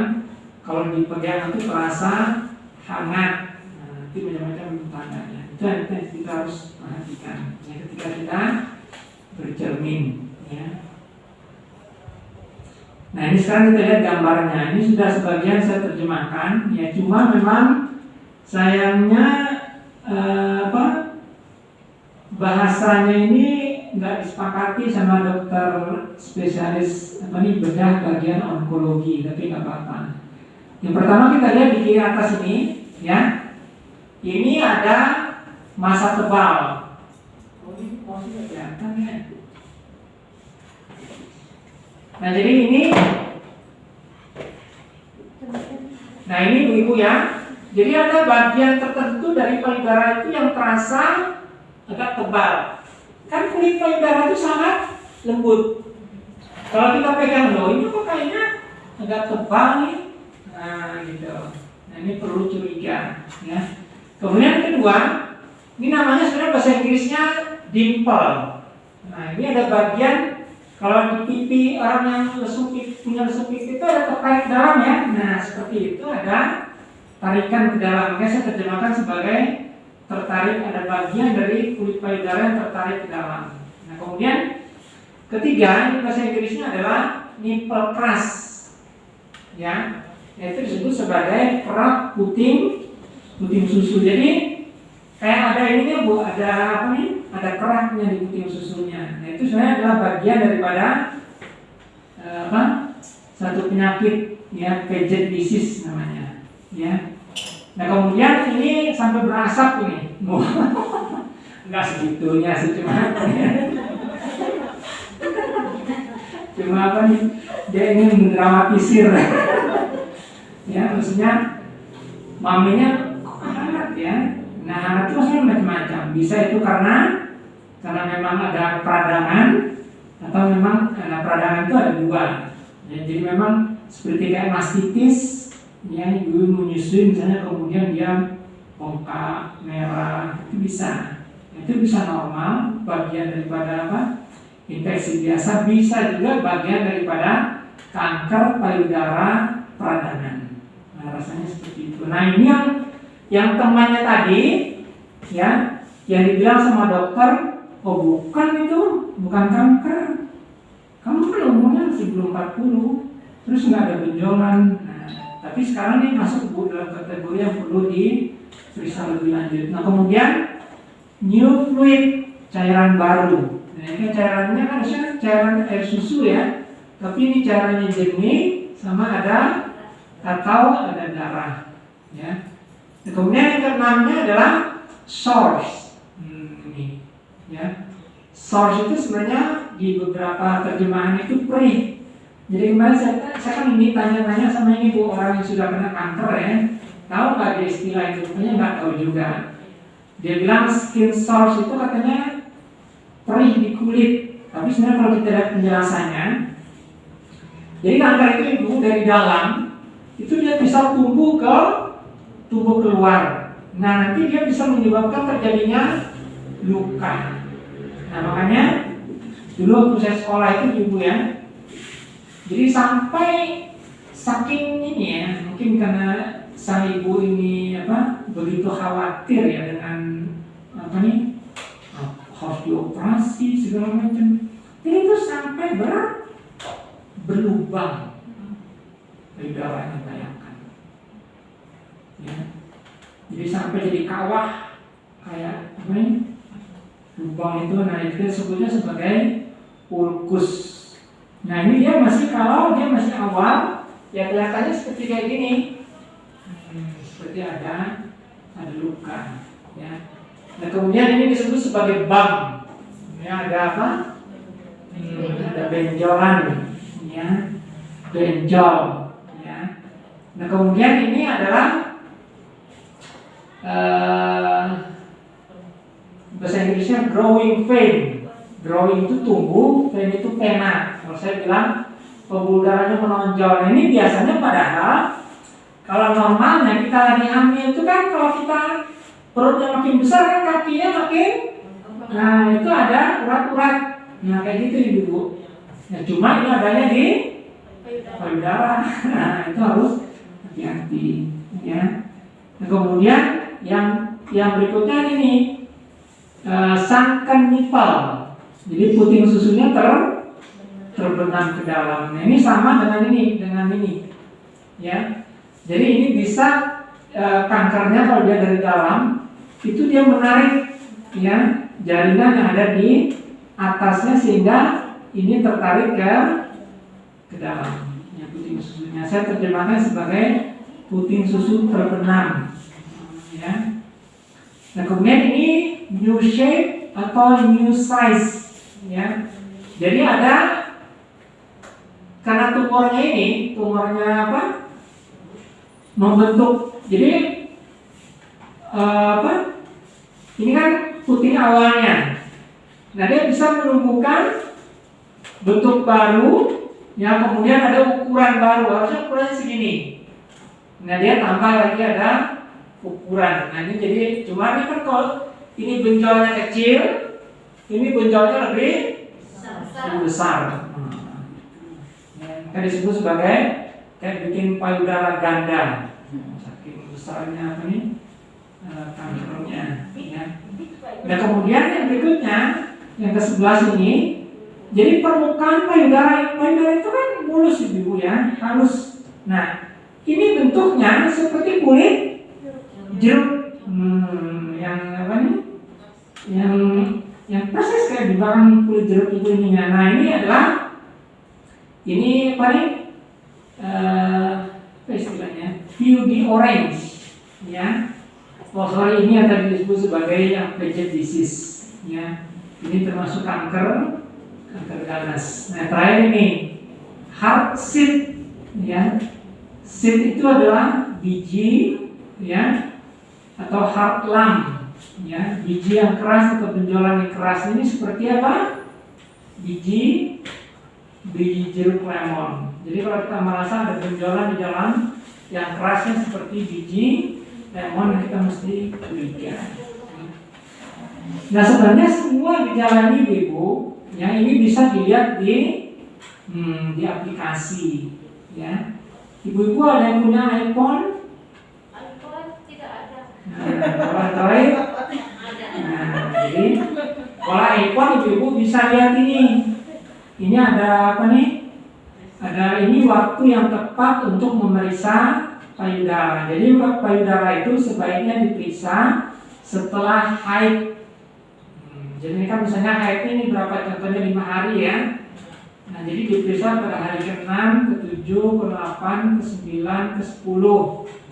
kalau dipegang itu terasa hangat? Nah, nanti macam-macam tandanya itu yang kita harus perhatikan. Ya, ketika kita bercermin ya nah ini sekarang kita lihat gambarnya ini sudah sebagian saya terjemahkan ya cuma memang sayangnya eh, apa bahasanya ini nggak disepakati sama dokter spesialis apa nih bedah bagian onkologi tapi nggak apa-apa. Yang pertama kita lihat di kiri atas ini ya. Ini ada masa tebal. Oh ini kelihatan ya. Nah jadi ini Nah ini ibu-ibu ya Jadi ada bagian tertentu dari payudara itu yang terasa agak tebal Kan kulit payudara itu sangat lembut. Kalau kita pegang loh, ini kok kayaknya agak tebal nih. Nah, gitu. Nah, ini perlu curiga, ya. Kemudian kedua, ini namanya sebenarnya bahasa Inggrisnya dimple. Nah, ini ada bagian kalau di pipi orang yang lesung pipi, punya lesung pipi itu ada tertarik dalam ya. Nah, seperti itu ada tarikan ke dalam. Makanya saya terjemahkan sebagai tertarik ada bagian dari kulit payudara yang tertarik ke dalam. Nah, kemudian ketiga ini bahasa Inggrisnya adalah nipple press. Ya, yaitu disebut sebagai kerak puting puting susu. Jadi kayak ada ini ya bu, ada apa nih? Ada keraknya di puting susunya. Nah itu sebenarnya adalah bagian daripada eh, apa? Satu penyakit ya disease namanya. Ya. Nah kemudian ini sampai berasap ini. [laughs] Enggak segitunya sih cuma [laughs] cuma apa nih? Dia ingin mendramatisir. [laughs] ya maksudnya maminya kok ya nah itu maksudnya macam-macam. Bisa itu karena karena memang ada peradangan atau memang karena peradangan itu ada dua. Ya, jadi memang seperti kayak mastitis ya ibu menyusui misalnya kemudian dia bengkak merah itu bisa. Itu bisa normal bagian daripada apa? Infeksi biasa bisa juga bagian daripada kanker payudara peradangan. Nah, rasanya seperti itu. Nah, ini yang yang temannya tadi ya, yang dibilang sama dokter, oh bukan itu, bukan kanker. Kamu kan umurnya masih belum 40, terus nggak ada benjolan. Nah, tapi sekarang ini masuk dalam kategori yang perlu diperiksa lebih lanjut. Nah, kemudian new fluid cairan baru. Nah, ini cairannya kan harusnya cairan air susu ya, tapi ini cairannya jernih sama ada atau ada darah ya kemudian yang keenamnya adalah source. Hmm, ini ya. Source itu sebenarnya di beberapa terjemahan itu perih jadi kemarin saya, saya kan ini tanya-tanya sama ini bu orang yang sudah kena kanker ya. Tahu nggak dia istilah itu? Punya nggak tahu juga. Dia bilang skin source itu katanya perih di kulit. Tapi sebenarnya kalau kita lihat penjelasannya jadi kanker itu ibu dari dalam itu dia bisa tumbuh ke tumbuh keluar. Nah nanti dia bisa menyebabkan terjadinya luka. Nah makanya dulu waktu saya sekolah itu ibu ya, jadi sampai saking ini ya, mungkin karena sang ibu ini apa begitu khawatir ya dengan apa nih harus dioperasi segala macam. Ini tuh sampai ber berlubang darahnya bayangkan ya jadi sampai jadi kawah kayak apa ini? Lubang itu. Nah itu sebutnya sebagai ulkus. Nah ini dia masih kalau dia masih awal ya kelihatannya seperti kayak gini. Hmm, seperti ada ada luka ya. Nah kemudian ini disebut sebagai bam. Ya ada apa? Hmm, ada benjolan ya. Benjol Nah kemudian ini adalah uh, bahasa Inggrisnya growing vein. Growing itu tumbuh, vein itu pena. Kalau saya bilang pembuluh darahnya menonjol. Nah, ini biasanya padahal kalau normalnya kita lagi hamil itu kan kalau kita perutnya makin besar kan kakinya makin nah itu ada urat-urat nah kayak gitu ibu nah cuma ini adanya di payudara [laughs] nah itu harus hati-hati ya. Nah, kemudian yang yang berikutnya ini uh, sangkan nipal. Jadi puting susunya ter terbenam ke dalam. Nah, ini sama dengan ini, dengan ini. Ya. Jadi ini bisa uh, kankernya kalau dia dari dalam itu dia menarik ya jaringan yang ada di atasnya sehingga ini tertarik ke ke dalam puting susunya. Saya terjemahkan sebagai puting susu terbenam. Nah kemudian ini new shape atau new size. Ya. Jadi ada karena tumornya ini, tumornya apa? Membentuk. Jadi uh, apa? Ini kan puting awalnya. Nah dia bisa menumbuhkan bentuk baru Ya, kemudian ada ukuran baru, harusnya ukurannya segini. Nah, dia tambah lagi ada ukuran. Nah, ini jadi cuma ini kan kalau ini benjolnya kecil, ini benjolnya lebih lebih besar. Hmm. Kan disebut sebagai kayak bikin payudara ganda. Saking besarnya apa nih? eh, kankernya. Ya. Nah kemudian yang berikutnya yang ke sebelah sini, jadi permukaan payudara payudara itu kan mulus ibu ya, halus. Nah ini bentuknya seperti kulit jeruk, hmm, yang apa nih? Yang yang persis kayak di belakang kulit jeruk itu ininya. Nah ini adalah ini apa nih? Eh, apa istilahnya? VUD orange, ya. Oh ini yang tadi disebut sebagai yang Paget disease ya. Ini termasuk kanker kanker ganas. Nah terakhir ini heart seed ya. Seed itu adalah biji ya atau heart lung ya. Biji yang keras atau benjolan yang keras ini seperti apa? Biji biji jeruk lemon. Jadi kalau kita merasa ada benjolan di dalam yang kerasnya seperti biji lemon kita mesti curiga. Nah sebenarnya semua gejala ini ibu, yang ini bisa dilihat di hmm, di aplikasi, ya. Ibu-ibu ada yang punya iPhone? Nah, kalau Android, nah, jadi kalau iPhone ibu-ibu bisa lihat ini. Ini ada apa nih? Ada ini waktu yang tepat untuk memeriksa payudara. Jadi payudara itu sebaiknya diperiksa setelah haid. Hmm, jadi kan misalnya haid ini berapa contohnya lima hari ya. Nah jadi diperiksa pada hari ke-6, ke-7, ke-8, ke-9, ke-10 Nah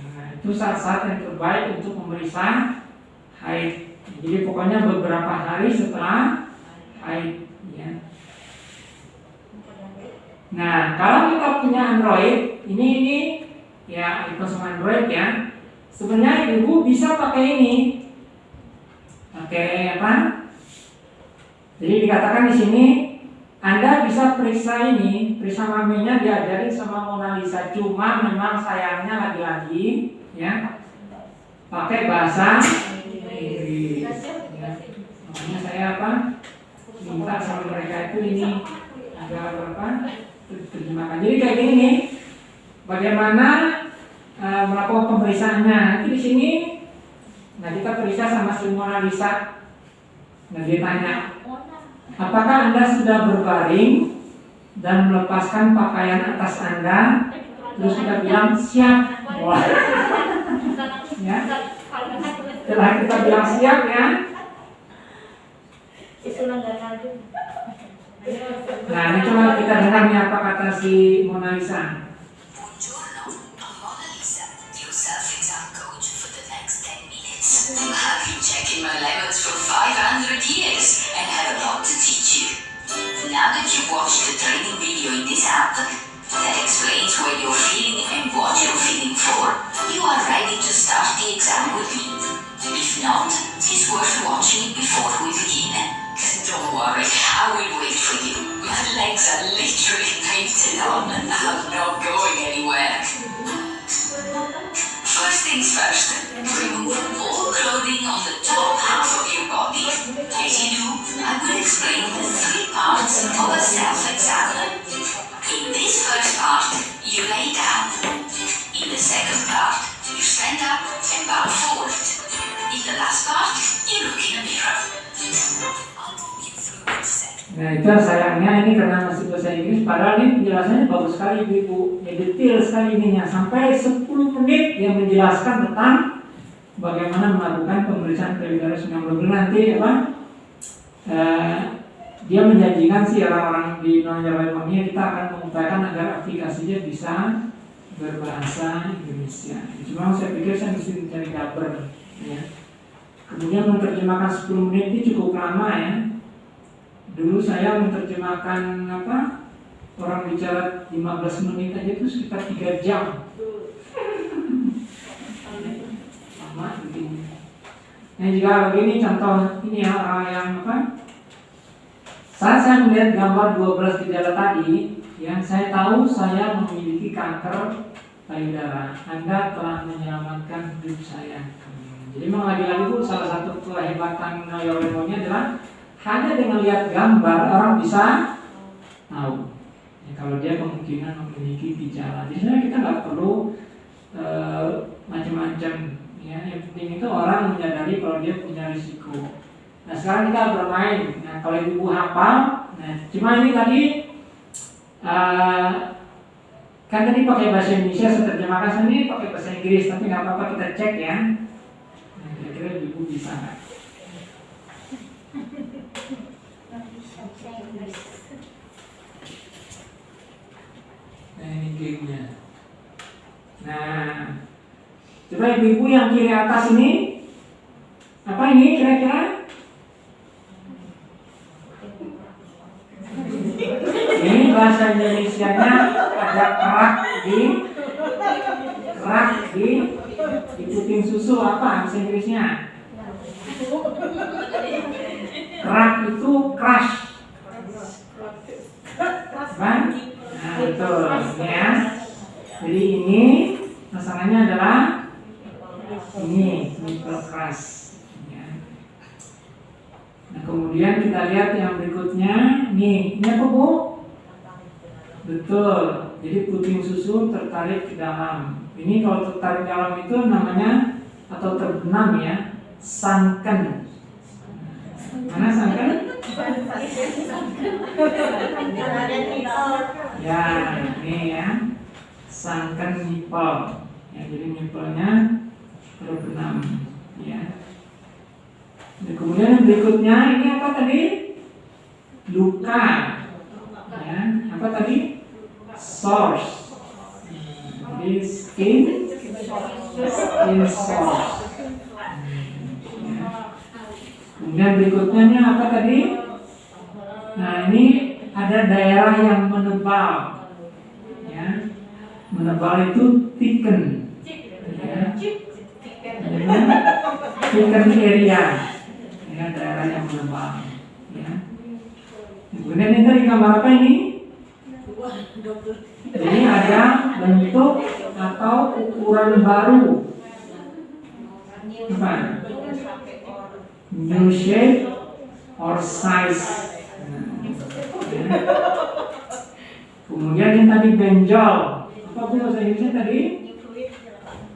itu saat-saat yang terbaik untuk memeriksa haid. Jadi pokoknya beberapa hari setelah haid ya. Nah kalau kita punya Android Ini ini ya iPhone Android ya. Sebenarnya ibu bisa pakai ini. Pakai apa? Jadi dikatakan di sini anda bisa periksa ini periksa maminya diajarin sama Mona Lisa. Cuma memang sayangnya lagi-lagi ya pakai bahasa Inggris ya. makanya saya apa minta sama mereka itu ini agar apa terjemahkan jadi kayak gini nih bagaimana uh, melakukan pemeriksaannya. Nanti di sini, nah kita periksa sama si Mona Lisa. Nah dia tanya, apakah anda sudah berbaring dan melepaskan pakaian atas anda? Terus kita bilang siap. Wah. ya. Setelah kita bilang siap ya. Nah ini coba kita dengar nih apa kata si Mona Lisa. Buongiorno, I'm Mona Lisa, your self-exam coach for the next 10 minutes. I've been checking my lemons for 500 years and have a lot to teach you. Now that you've watched the training video in this app that explains what you're feeling and what you're feeling for, you are ready to start the exam with me. If not, it's worth watching it before we begin. [laughs] Don't worry, I will wait for you. My legs are literally [laughs] painted on and I'm not going anywhere. First things first, remove all clothing on the top half of your body. As you do, I will explain the three parts of a self-examiner. In this first part, you lay down. In the second part, you stand up and bow forward. In the last part, you look in a mirror. Nah itu sayangnya ini karena masih bahasa Inggris Padahal ini penjelasannya bagus sekali ibu ya, Detail sekali ininya Sampai 10 menit yang menjelaskan tentang Bagaimana melakukan pemeriksaan payudara yang benar nanti apa eh, Dia menjanjikan sih orang-orang di ini Kita akan mengupayakan agar aplikasinya bisa berbahasa Indonesia Cuma saya pikir saya mesti mencari kabar ya. Kemudian menerjemahkan 10 menit ini cukup lama ya Dulu saya menerjemahkan apa orang bicara 15 menit aja itu sekitar 3 jam. Sama begini. Nah juga begini contoh ini ya orang yang apa? Saat saya melihat gambar 12 gejala tadi, Ya, saya tahu saya memiliki kanker payudara. Anda telah menyelamatkan hidup saya. Jadi memang lagi-lagi itu salah satu kehebatan neurolemonnya adalah hanya dengan lihat gambar orang bisa tahu. Ya, kalau dia kemungkinan memiliki gejala. Jadi sebenarnya kita nggak perlu eh, macam-macam. Ya, yang penting itu orang menyadari kalau dia punya risiko. Nah sekarang kita bermain. Nah kalau ibu hafal, nah cuma ini tadi eh, kan tadi pakai bahasa Indonesia saya terjemahkan sendiri pakai bahasa Inggris tapi nggak apa-apa kita cek ya. Nah, kira-kira ibu bisa nggak? Nah ini gamenya. Nah, coba ibu-ibu yang kiri atas ini apa ini kira-kira? Ini bahasa Indonesia-nya ada kerak di kerak di di puting susu apa bahasa Inggrisnya? Kerak itu crush, kan? Nah itu ya. Jadi ini masalahnya adalah ini crush. Ya. Nah kemudian kita lihat yang berikutnya, nih ini apa bu? Betul. Jadi puting susu tertarik ke dalam. Ini kalau tertarik ke dalam itu namanya atau terbenam ya, sunken. Mana sunken? Ya, ini ya, sunken nipple. Ya, jadi nipplenya terbenam. Ya. Dan kemudian berikutnya ini apa tadi? Luka. Ya, apa tadi? Source. Jadi skin, skin source. Kemudian berikutnya ini apa tadi? Nah ini ada daerah yang menebal. Ya, menebal itu thicken. Ya. Area. Ya, daerah yang menebal. Ya. Kemudian ini tadi gambar apa ini? Ini ada bentuk atau ukuran baru. Apa? New shape or size. Ya. Kemudian yang tadi benjol. Apa bahasa Inggrisnya tadi?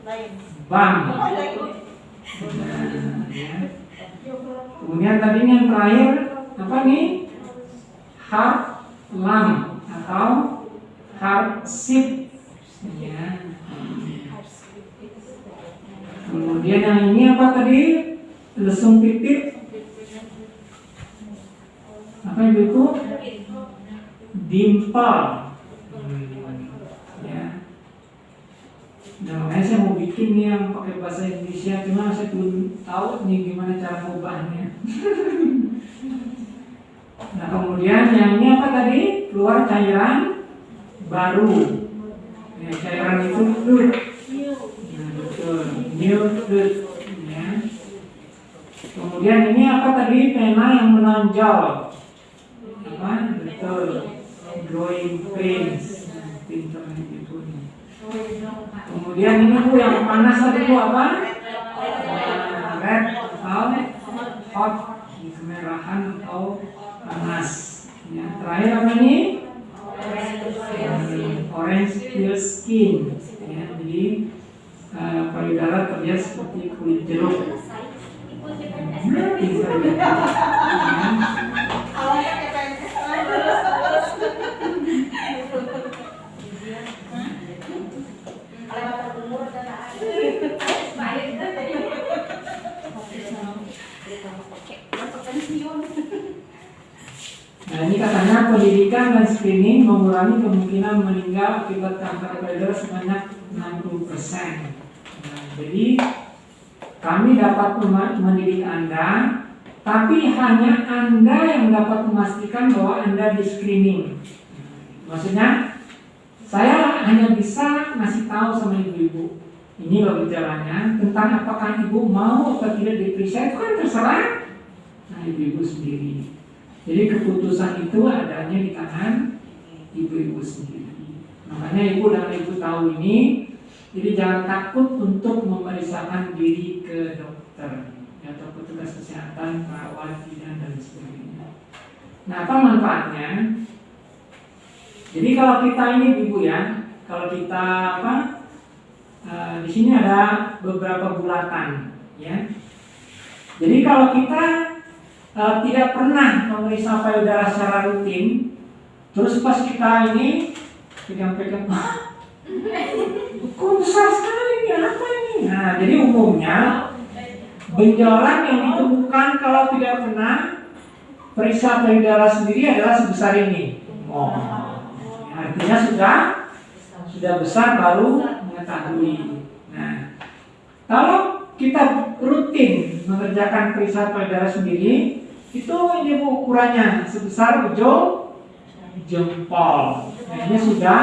Bam. Ya. Kemudian tadi yang terakhir apa nih? Lung atau seat. Ya. Kemudian yang ini apa tadi? Lesung pipit. Apa ibu itu? Dimple. Hmm, ya. Nah, makanya saya mau bikin yang pakai bahasa Indonesia, cuma saya belum tahu nih gimana cara mengubahnya. [laughs] nah, kemudian yang ini apa tadi? Keluar cairan baru. Ya, cairan itu fluid. Nah, betul. New fluid. Ya. Kemudian ini apa tadi? Pena yang menonjol. Apa? Betul. Growing pains. Nah, Pinter nih. Kemudian ini bu yang panas tadi bu apa? Red atau hot, kemerahan atau panas. Ya, terakhir apa ini? Orange peel skin. Ya, jadi uh, payudara terlihat seperti kulit jeruk. Hmm, pinter ya. Ya. Nah ini katanya pendidikan dan screening mengurangi kemungkinan meninggal akibat kanker payudara sebanyak 60%. Nah, jadi kami dapat mendidik Anda, tapi hanya Anda yang dapat memastikan bahwa Anda di screening. Maksudnya, saya hanya bisa ngasih tahu sama ibu-ibu. Ini loh gejalanya, tentang apakah ibu mau atau tidak diperiksa itu kan terserah. Nah ibu-ibu sendiri. Jadi keputusan itu adanya di tangan ibu-ibu sendiri. Makanya ibu dan ibu tahu ini, jadi jangan takut untuk memeriksakan diri ke dokter atau petugas kesehatan, perawat, bidan dan sebagainya. Nah, apa manfaatnya? Jadi kalau kita ini ibu ya, kalau kita apa? eh, di sini ada beberapa bulatan, ya. Jadi kalau kita eh, tidak pernah memeriksa payudara secara rutin, terus pas kita ini pegang-pegang, "Hah? kok besar sekali ini apa ini? Nah, jadi umumnya benjolan yang ditemukan kalau tidak pernah periksa payudara sendiri adalah sebesar ini. Oh, artinya sudah sudah besar baru mengetahui. Nah, kalau kita rutin mengerjakan periksa payudara sendiri, itu ini Bu, ukurannya sebesar ujung jempol. Nah, ini sudah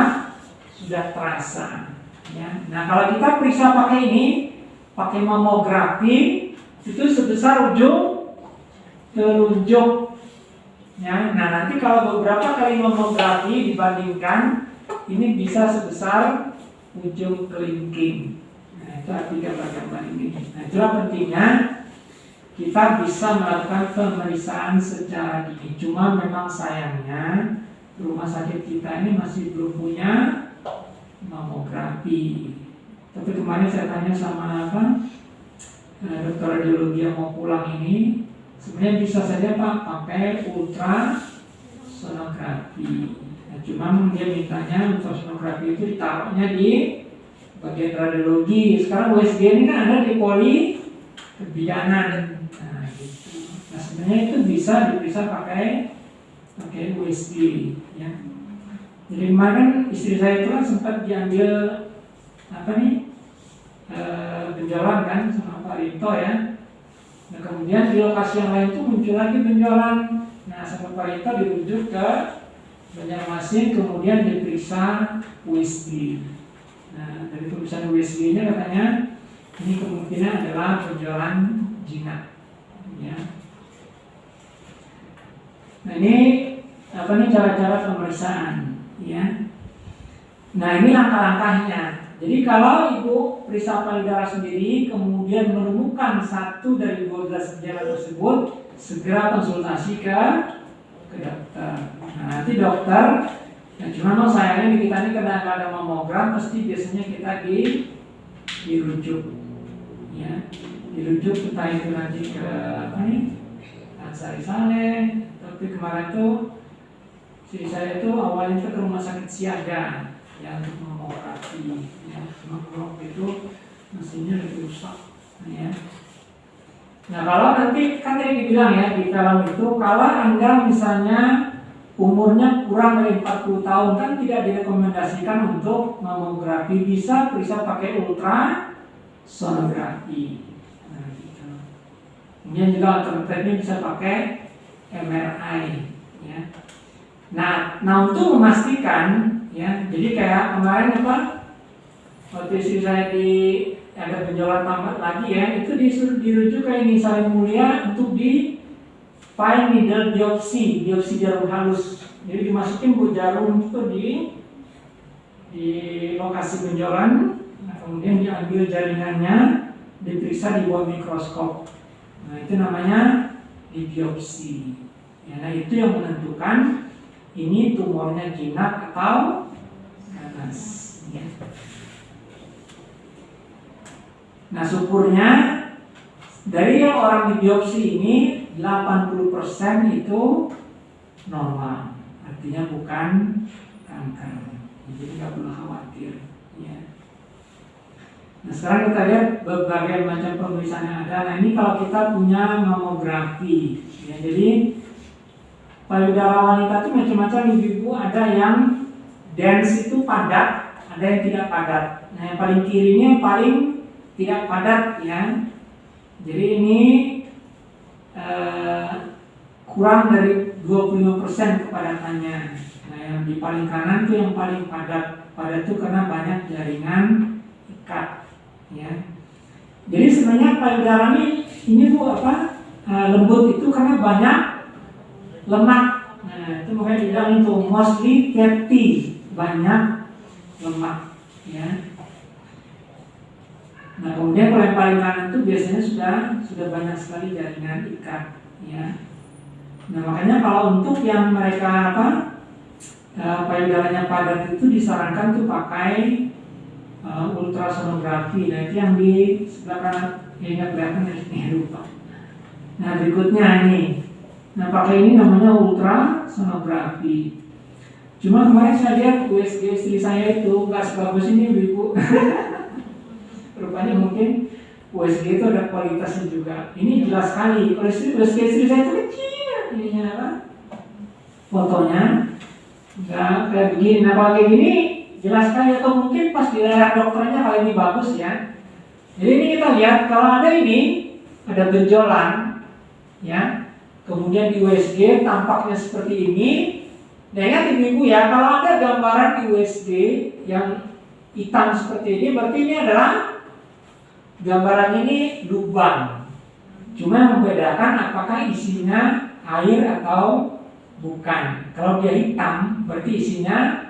sudah terasa. Ya. Nah, kalau kita periksa pakai ini, pakai mamografi, itu sebesar ujung telunjuk. Ya, nah nanti kalau beberapa kali mamografi dibandingkan, ini bisa sebesar ujung kelingking. Nah, itu artinya gambar ini. Nah, itulah pentingnya kita bisa melakukan pemeriksaan secara dini. Cuma memang sayangnya rumah sakit kita ini masih belum punya mamografi. Tapi kemarin saya tanya sama apa eh, dokter radiologi yang mau pulang ini, sebenarnya bisa saja pak pakai ultrasonografi. Nah, cuma dia mintanya ultrasonografi itu ditaruhnya di bagian radiologi. Sekarang USG ini kan ada di poli kebijakan. Sebenarnya itu bisa diperiksa pakai pakai USG ya. Jadi kemarin istri saya itu kan sempat diambil apa nih e, benjolan kan sama Pak Rito ya. Nah kemudian di lokasi yang lain itu muncul lagi benjolan. Nah sama Pak Rito dirujuk ke Banjarmasin kemudian diperiksa USG. Nah dari pemeriksaan USG-nya katanya ini kemungkinan adalah benjolan jinak. Ya. Nah ini apa nih cara-cara pemeriksaan ya. Nah ini langkah-langkahnya. Jadi kalau ibu periksa payudara sendiri kemudian menemukan satu dari 12 gejala tersebut, segera konsultasi ke ke dokter. Nah nanti dokter, ya cuma no sayangnya di kita ini karena ada mamogram, pasti biasanya kita di dirujuk, ya dirujuk entah itu nanti ke apa nih, Ansari Saleh, tapi kemarin tuh istri saya itu awalnya itu ke rumah sakit siaga ya untuk mamografi ya cuma waktu itu mesinnya lebih rusak ya nah kalau nanti kan tadi dibilang ya di film itu kalau anda misalnya umurnya kurang dari 40 tahun kan tidak direkomendasikan untuk mamografi bisa periksa pakai ultrasonografi nah, gitu. kemudian juga alternatifnya bisa pakai MRI ya Nah, nah untuk memastikan ya, jadi kayak kemarin apa waktu saya di ada penjualan tambah lagi ya, itu disuruh dirujuk ke ini saling mulia untuk di fine needle biopsi, biopsi jarum halus. Jadi dimasukin bu jarum itu di di lokasi penjualan, nah, kemudian diambil jaringannya, diperiksa di bawah mikroskop. Nah itu namanya di biopsi. Ya, nah itu yang menentukan ini tumornya jinak atau ganas. Ya. Nah syukurnya dari yang orang di biopsi ini 80% itu normal, artinya bukan kanker. Jadi nggak perlu khawatir. Ya. Nah sekarang kita lihat berbagai macam pemeriksaan yang ada. Nah ini kalau kita punya mamografi, ya jadi payudara wanita itu macam-macam ibu-ibu ada yang dense itu padat ada yang tidak padat. Nah yang paling kirinya yang paling tidak padat ya. Jadi ini eh, kurang dari 25% kepadatannya. Nah yang di paling kanan itu yang paling padat. Padat itu karena banyak jaringan ikat ya. Jadi sebenarnya payudara ini ini bu apa eh, lembut itu karena banyak lemak. Nah, itu makanya dibilang itu mostly fatty, banyak lemak, ya. Nah, kemudian kalau yang paling kanan itu biasanya sudah sudah banyak sekali jaringan ikat, ya. Nah, makanya kalau untuk yang mereka apa uh, payudaranya padat itu disarankan tuh pakai uh, ultrasonografi. Nah, itu yang di sebelah kanan ya nggak kelihatan ya, lupa. Nah, berikutnya ini. Nah, pakai ini namanya ultrasonografi. Cuma kemarin saya lihat USG istri saya itu nggak sebagus ini, ibu. [laughs] Rupanya mungkin USG itu ada kualitasnya juga. Ini jelas sekali. Kalau USG istri saya itu kecil, ininya apa? Fotonya nggak kayak begini. Nah, kalau kayak gini jelas sekali atau mungkin pas dilihat dokternya kalau ini bagus ya. Jadi ini kita lihat kalau ada ini ada benjolan, ya. Kemudian di USG tampaknya seperti ini. Nah ingat ibu-ibu ya, kalau ada gambaran di USG yang hitam seperti ini, berarti ini adalah gambaran ini lubang. Cuma yang membedakan apakah isinya air atau bukan. Kalau dia hitam, berarti isinya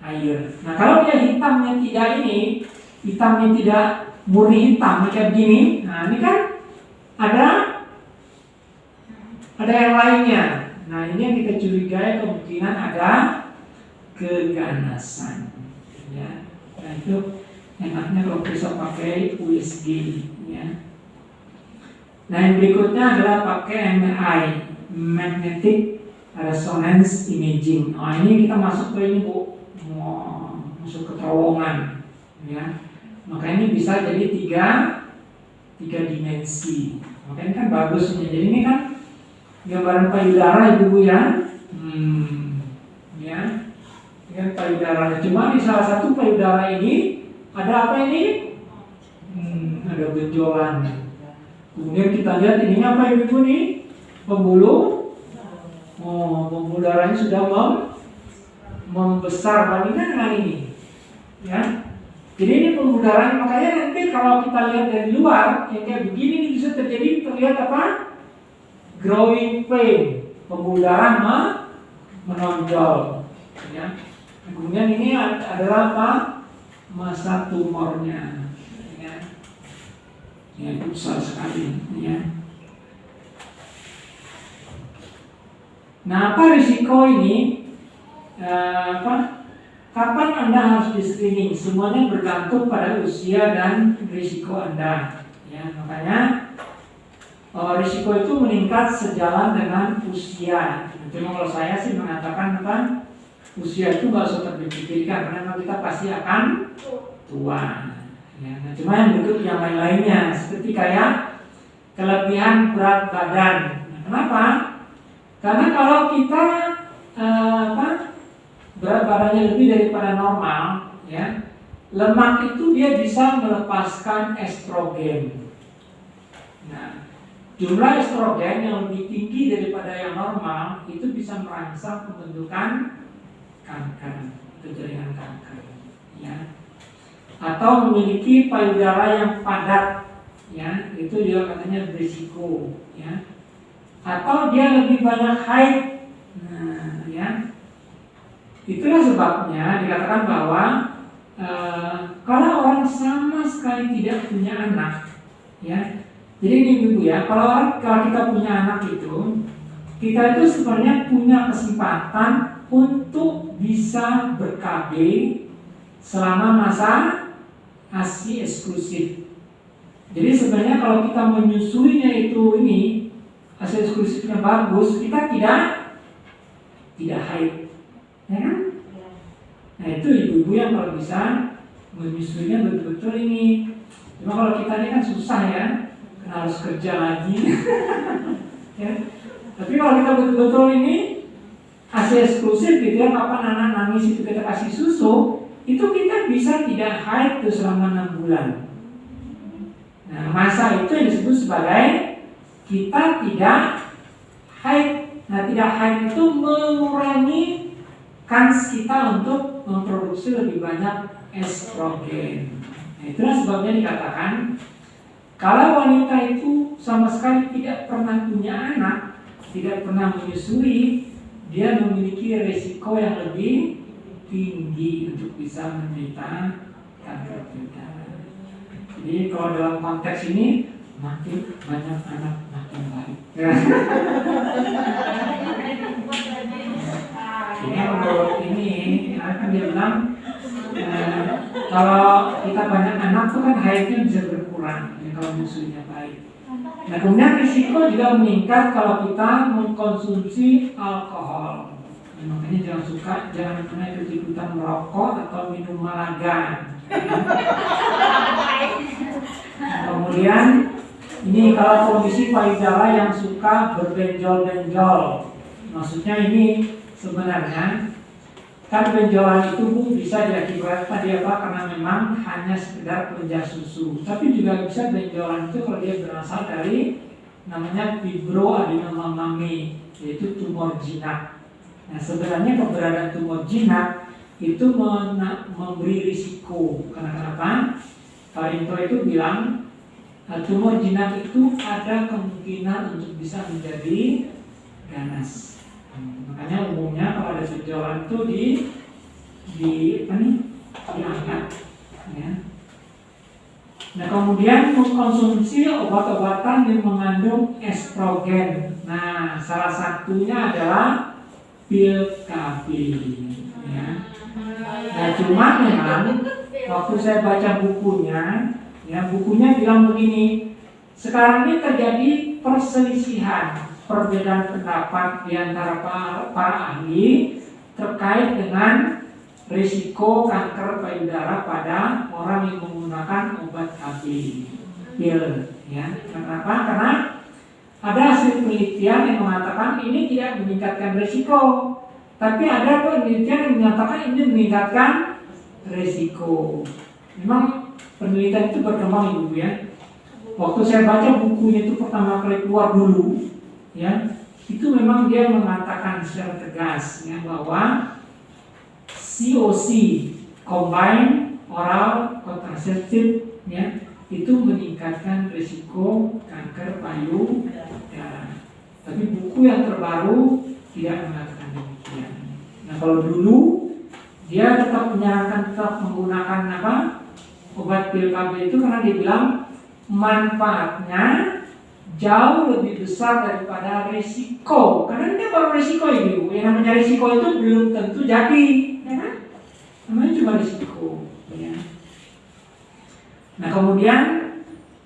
air. Nah kalau dia hitamnya tidak ini, hitamnya tidak murni hitam kayak begini, nah ini kan ada ada yang lainnya. Nah ini yang kita curigai kemungkinan ada keganasan. Ya, nah itu enaknya kalau bisa pakai USG. Ya. Nah yang berikutnya adalah pakai MRI, Magnetic Resonance Imaging. Nah ini kita masuk ke ini bu, mau masuk ke terowongan. Ya. Maka ini bisa jadi tiga tiga dimensi. Maka ini kan bagusnya. Jadi ini kan gambaran payudara ibu ya. Hmm, ya. Ini kan payudaranya. Cuma di salah satu payudara ini ada apa ini? Hmm, ada benjolan. Kemudian kita lihat ini apa ibu nih? Pembuluh. Oh, pembuluh darahnya sudah mem membesar bandingkan dengan ini. Ya, jadi ini pembuluh darah, makanya nanti kalau kita lihat dari luar, yang kayak begini ini bisa terjadi terlihat apa? Growing pain, pembuluh darah menonjol. Ya. Kemudian ini adalah apa? Masa tumornya. Ya, ya besar sekali. Ya. Nah, apa risiko ini? Eh, apa? Kapan Anda harus di screening? Semuanya bergantung pada usia dan risiko Anda. Ya, makanya uh, risiko itu meningkat sejalan dengan usia. Cuma kalau saya sih mengatakan apa? Usia itu nggak usah terpikirkan karena kita pasti akan tua. Ya, nah, cuma yang bentuk yang lain-lainnya seperti kayak kelebihan berat badan. Nah, kenapa? Karena kalau kita uh, apa? berat badannya lebih daripada normal, ya, lemak itu dia bisa melepaskan estrogen. Nah, jumlah estrogen yang lebih tinggi daripada yang normal itu bisa merangsang pembentukan kanker, jaringan kanker, ya. Atau memiliki payudara yang padat, ya, itu juga katanya berisiko, ya. Atau dia lebih banyak haid, nah, ya Itulah sebabnya dikatakan bahwa e, kalau orang sama sekali tidak punya anak, ya. Jadi ini ibu ya, kalau kalau kita punya anak itu, kita itu sebenarnya punya kesempatan untuk bisa ber-KB selama masa ASI eksklusif. Jadi sebenarnya kalau kita menyusuinya itu ini ASI eksklusifnya bagus, kita tidak tidak haid ya kan? Nah itu ibu-ibu yang kalau bisa menyusuinya betul-betul ini. Cuma kalau kita ini kan susah ya, harus kerja lagi. [laughs] ya. Tapi kalau kita betul-betul ini kasih eksklusif gitu ya, kapan anak nangis itu kita kasih susu, itu kita bisa tidak haid tuh selama enam bulan. Nah masa itu yang disebut sebagai kita tidak haid. Nah tidak haid itu mengurangi kans kita untuk memproduksi lebih banyak estrogen. Nah, itulah sebabnya dikatakan kalau wanita itu sama sekali tidak pernah punya anak, tidak pernah menyusui, dia memiliki resiko yang lebih tinggi untuk bisa menderita kanker payudara. Jadi kalau dalam konteks ini makin banyak anak makin baik. ini menurut ini akan dia bilang eh, kalau kita banyak anak tuh kan haidnya bisa berkurang kalau musuhnya baik. Nah kemudian risiko juga meningkat kalau kita mengkonsumsi alkohol. Ya, makanya jangan suka, jangan pernah ikut ikutan merokok atau minum malaga. Nah, kemudian ini kalau kondisi payudara yang suka berbenjol-benjol, maksudnya ini sebenarnya kan benjolan itu Bu, bisa diakibatkan dia apa? Karena memang hanya sekedar penjas susu. Tapi juga bisa benjolan itu kalau dia berasal dari namanya fibroadenomamami yaitu tumor jinak. Nah sebenarnya keberadaan tumor jinak itu memberi risiko. Karena kenapa? Pak Rinto itu bilang eh, tumor jinak itu ada kemungkinan untuk bisa menjadi ganas makanya umumnya kalau ada benjolan itu di di apa nih diangkat ya. Nah kemudian mengkonsumsi obat-obatan yang mengandung estrogen. Nah salah satunya adalah pil KB. Ya. Nah cuma memang waktu saya baca bukunya, ya bukunya bilang begini. Sekarang ini terjadi perselisihan perbedaan pendapat di antara para, para ahli terkait dengan risiko kanker payudara pada orang yang menggunakan obat KB pil ya. Kenapa? Karena ada hasil penelitian yang mengatakan ini tidak meningkatkan risiko tapi ada penelitian yang menyatakan ini meningkatkan risiko. Memang penelitian itu berkembang ibu ya. Waktu saya baca bukunya itu pertama kali keluar dulu ya itu memang dia mengatakan secara tegas ya bahwa COC combine oral contraceptive ya itu meningkatkan risiko kanker payudara. Tapi buku yang terbaru tidak mengatakan demikian. Nah kalau dulu dia tetap menyarankan tetap menggunakan apa obat pil KB itu karena dia bilang manfaatnya jauh lebih besar daripada risiko karena ini baru risiko ibu yang namanya risiko itu belum tentu jadi ya kan? Namanya cuma risiko ya. nah kemudian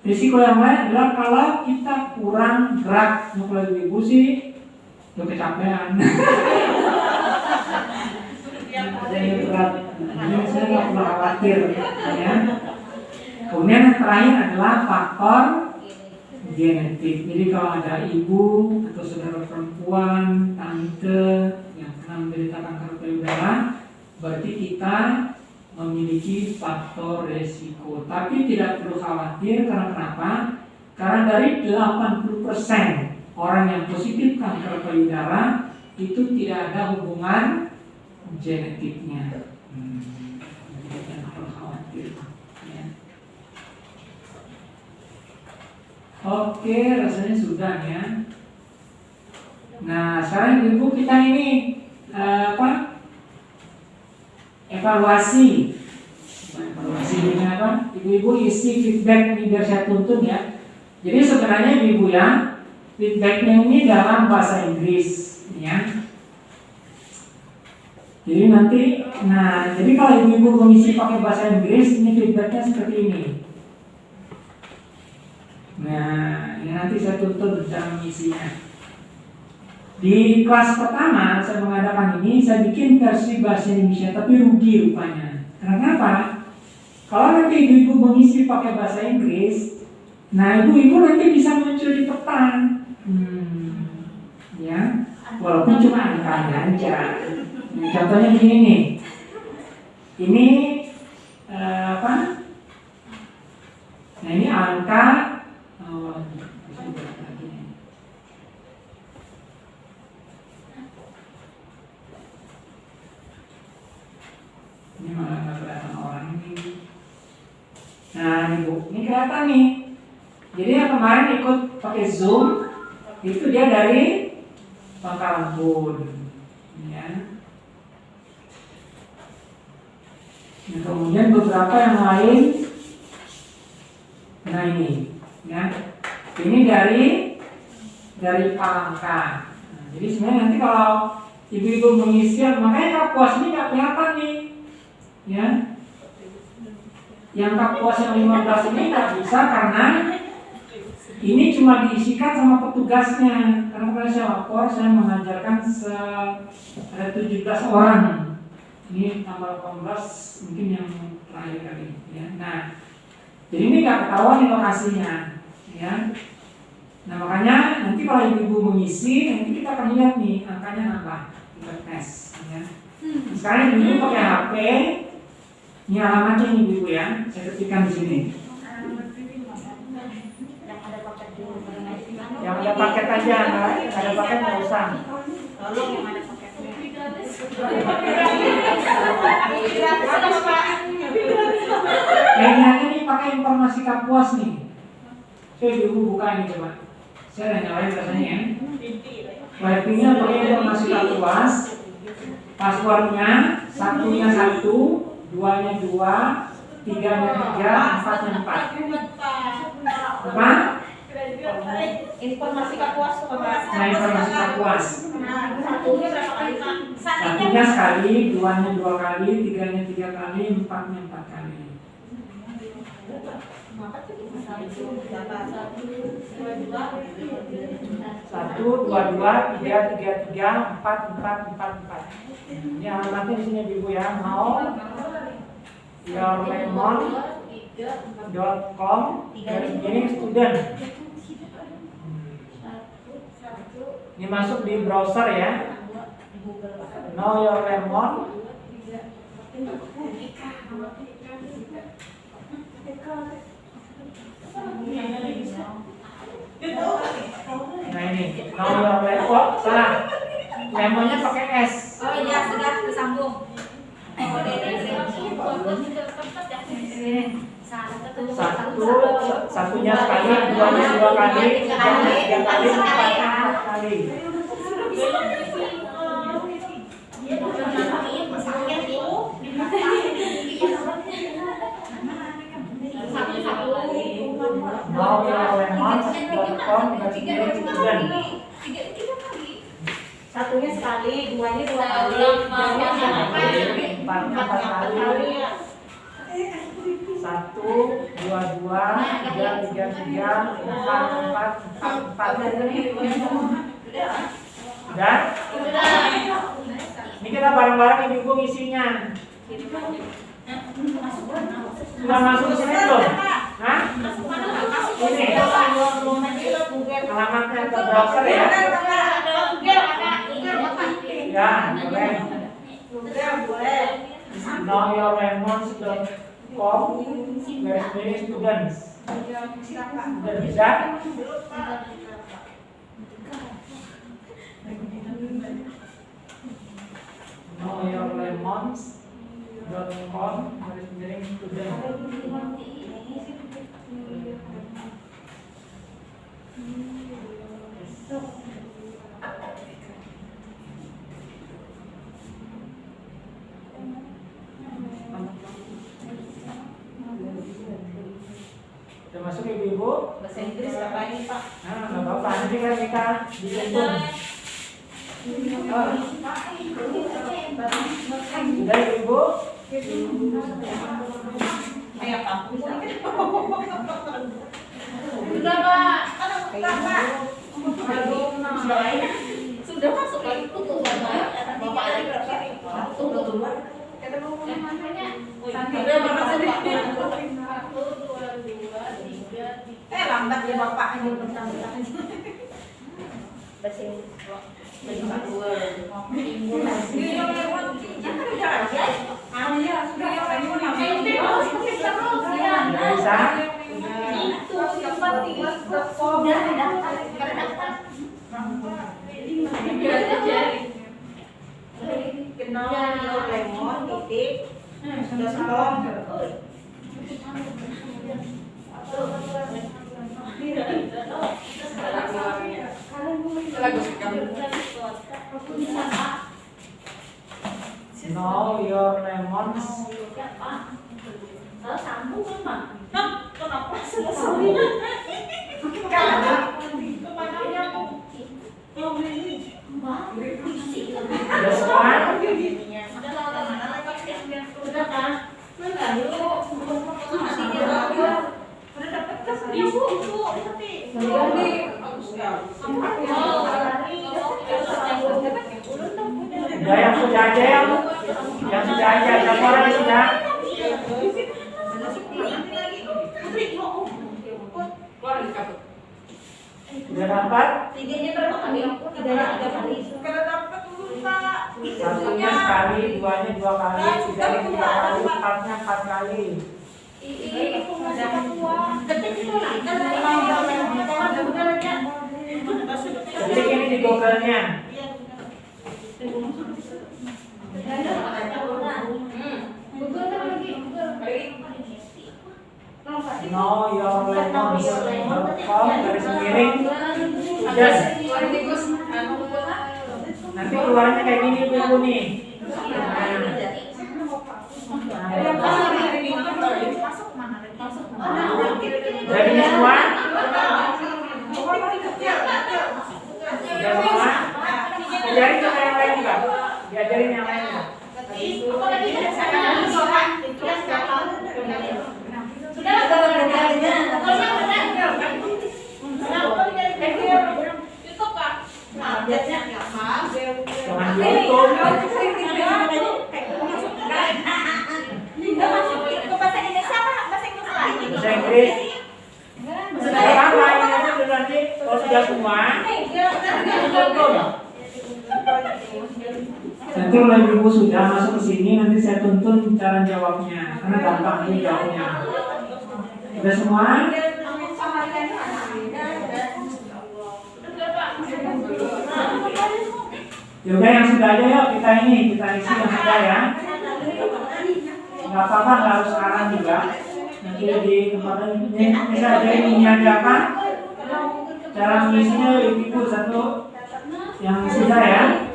risiko yang lain adalah kalau kita kurang gerak. Nah, kalau ibu sih udah kecapean. [laughs] Jadi berat jadi saya nggak perlu khawatir ya. Kemudian yang terakhir adalah faktor genetik. Jadi kalau ada ibu atau saudara perempuan, tante yang pernah menderita kanker payudara, berarti kita memiliki faktor resiko. Tapi tidak perlu khawatir karena kenapa? Karena dari 80% orang yang positif kanker payudara itu tidak ada hubungan genetiknya. Hmm. Jadi jangan perlu khawatir. Ya. Oke, rasanya sudah ya. Nah, sekarang ibu kita ini eh, apa? Evaluasi. Evaluasi ini apa? Ibu-ibu isi feedback biar saya tuntun ya. Jadi sebenarnya ibu ya, feedbacknya ini dalam bahasa Inggris, ya. Jadi nanti, nah, jadi kalau ibu-ibu mengisi pakai bahasa Inggris, ini feedbacknya seperti ini. Nah, ini nanti saya tuntun cara mengisinya. Di kelas pertama saya mengadakan ini, saya bikin versi bahasa Indonesia, tapi rugi rupanya. Karena apa? Kalau nanti ibu-ibu mengisi pakai bahasa Inggris, nah ibu-ibu nanti bisa muncul di peta. Hmm, ya, walaupun cuma angkanya aja. Nah, contohnya gini nih, ini eh, apa? Nah ini angka Ini malah nggak kelihatan orang ini. Nah, ini bu, ini kelihatan nih. Jadi yang kemarin ikut pakai zoom itu dia dari Pangkalan Bun. ya. Nah, kemudian beberapa yang lain, nah ini, ya, ini dari dari palangka. Nah, jadi sebenarnya nanti kalau ibu-ibu mengisi, makanya kapuas ini nggak kelihatan nih, ya. Yang kapuas yang 15 ini nggak bisa karena ini cuma diisikan sama petugasnya. Karena kalau saya lapor, saya mengajarkan se ada 17 orang. Ini tambah 18 mungkin yang terakhir kali. Ya. Nah, jadi ini nggak ketahuan nih lokasinya. Ya. Nah makanya nanti kalau ibu-ibu mengisi, nanti kita akan lihat nih angkanya nambah kita tes. Ya. Sekarang ibu-ibu pakai HP, ini alamatnya nih ibu-ibu ya. Saya ketikkan di sini. Yang ada paket di Yang ada paket aja, nggak ada paket nggak usah. Tolong yang ada. Kayaknya ini pakai informasi kapuas nih. Coba ibu buka ini coba. Saya udah nyalain rasanya ya. Wifi-nya pakai informasi kapuas. Passwordnya satunya satu, duanya dua, tiganya tiga, empatnya empat. Apa? Informasi kapuas? Nah informasi kapuas. Nah, satunya berapa kali pak? Satunya sekali, duanya dua kali, tiganya tiga kali, empatnya empat kali. Satu, dua, dua, tiga, tiga, tiga, empat, empat, empat, empat. Ini alamatnya di sini ibu ya. Mau yourlemon.com garis miring student. Ini masuk di browser ya. Know your lemon. Nah ini, lemon. Oh, salah. Lemonnya pakai S. Oh iya sudah tersambung. Satu, satunya sekali, duanya dua kali, tiganya tiga kali, empat kali. Know student. Satunya sekali, duanya dua kali, tiganya tiga kali, Empat, kali. Satu, dua, dua, tiga, tiga, tiga, empat, empat, empat, empat. Udah? Ini kita bareng-bareng ibu-ibu ngisinya. Sudah masuk sini belum? Hah? Ini. Alamatnya ke browser ya? Ya, boleh. knowyourlemons.com garis miring students. Sudah bisa? knowyourlemons.com garis miring students. Sudah masuk ibu-ibu? Bahasa Inggris apa ini pak? Nah, nggak apa-apa, nanti kan kita dituntun. Sudah ibu? Kayak kampus. Sudah pak. Sudah masuk lagi tutup bapak. Bapak ada berapa? Makanya. Udah berapa sih? Satu, dua, dua, tiga, tiga. Eh lambat ya bapak ini bertambah. Bahasa Inggris. Bahasa dua. Ini yang lewat. Aja. Sudah bisa? Itu yang penting. Daftar. Kenal lemon titik. Sudah. Know your lemons. Kalau sambung kan? Kenapa selesai? Ke mana? Ke mana aku? Belum ini. Mbak? Ibu? Udah yang sudah aja yang yang sudah aja. Siapa orang yang sudah? Udah dapat? Tiganya berapa kali? Tiganya tiga kali. Kalau dapet dulu, Pak. Satunya sekali, duanya dua kali, tiganya tiga kali, empatnya empat kali. Ini di Google-nya. Lemons.com garis miring. Nanti keluarnya kayak gini ibu nih. Udah ini semua? Udah semua? Diajarin sama yang lain juga. Diajarin yang lain juga. Jangan diuntung. Bahasa Inggris. Sudah apa ini aja dulu nanti. Kalau sudah semua, tuntun. Nanti kalau ibu sudah masuk ke sini, nanti saya tuntun cara jawabnya. Karena gampang ini. Sudah semua? Yaudah yang sudah aja yuk kita ini kita isi yang sudah ya. Nggak apa-apa nggak harus sekarang juga. Nanti di tempat ini bisa ini aja apa? Cara mengisinya ibu satu yang sudah ya.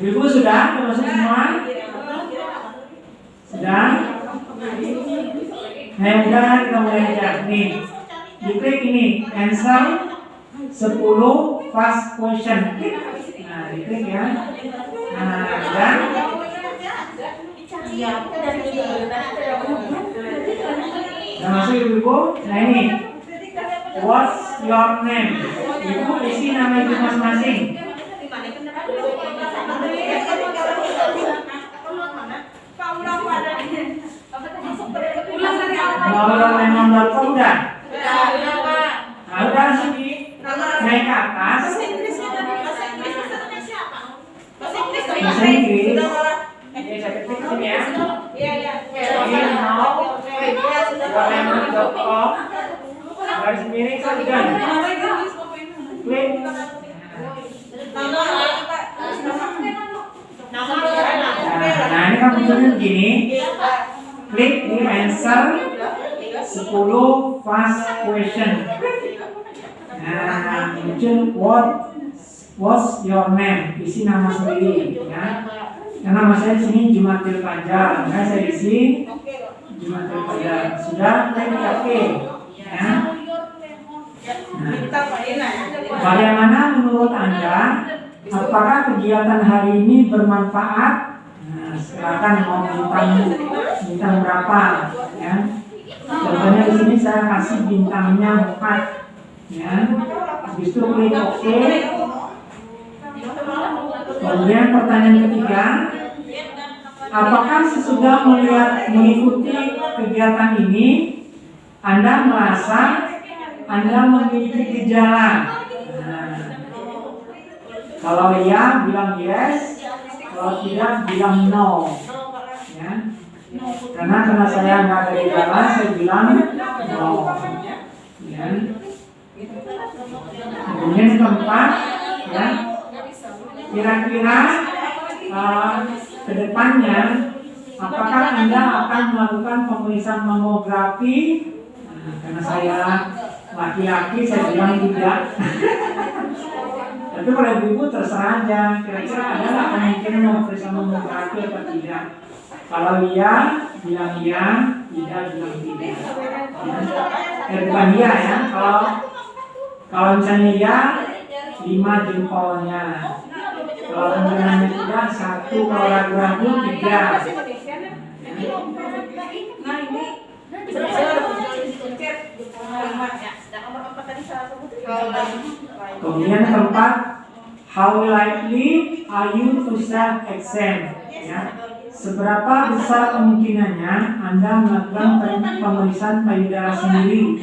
Ibu sudah termasuk semua? Sudah? Nah, udah kita mulai aja. Nih, diklik ini answer 10 fast question. Nah, diklik ya. Nah, dan Nah, masuk ibu-ibu. Nah, ini. What's your name? Ibu isi nama ibu masing-masing. Name nomor udah? Nah, udah langsung di naik ke atas. Bahasa Inggris. Oke, saya ketik sini ya. Ini mau yourlemon.com garis miring segan. Klik. Nah, kan munculnya begini. Klik di answer 10 fast question. Nah, muncul what what's your name? Isi nama sendiri ya. Karena nama saya di sini Jumatil Panjang. Nah, saya isi Jumatil Panjang. Sudah klik OK. Ya. Nah, bagaimana menurut Anda? Apakah kegiatan hari ini bermanfaat? Silakan mau bintang bintang berapa ya. Contohnya di sini saya kasih bintangnya 4 ya. Habis itu klik OK. Kemudian pertanyaan ketiga, apakah sesudah melihat mengikuti kegiatan ini Anda merasa Anda memiliki gejala? Nah, kalau iya bilang yes, kalau tidak bilang no. Ya. Karena karena saya nggak ada gejala, saya bilang no. Ya. Kemudian keempat, ya, kira-kira uh, ke depannya apakah anda akan melakukan pemeriksaan mamografi? Nah, karena saya laki-laki, saya bilang tidak. [laughs] Tapi kalau ibu-ibu terserah aja, kira-kira ada nggak kemungkinan mau periksa mamografi atau tidak? Kalau iya, bilang iya, tidak bilang tidak. Ya. Eh, bukan iya ya, kalau kalau misalnya iya, lima jempolnya. Kalau kemungkinannya tidak, satu. Kalau ragu-ragu, tiga. Nah ini Kemudian keempat, how likely are you to self exam? Ya. Seberapa besar kemungkinannya Anda melakukan pem- pemeriksaan payudara sendiri?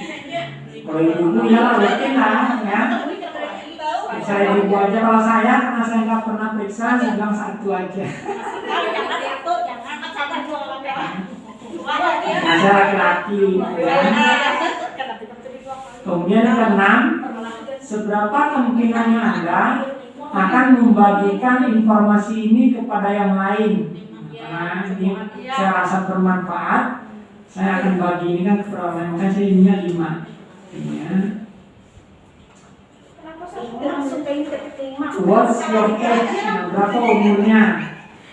Kalau ibu ya rutin lah ya. Saya ibu aja kalau saya karena saya nggak pernah periksa, saya bilang satu aja. Nah, saya laki-laki. Ya. Kemudian yang keenam, seberapa kemungkinannya Anda akan membagikan informasi ini kepada yang lain? Karena ini saya rasa bermanfaat, saya akan bagi ini kan kepada orang lain. Makanya saya ininya lima. Ya. What's your age? Nah, berapa umurnya?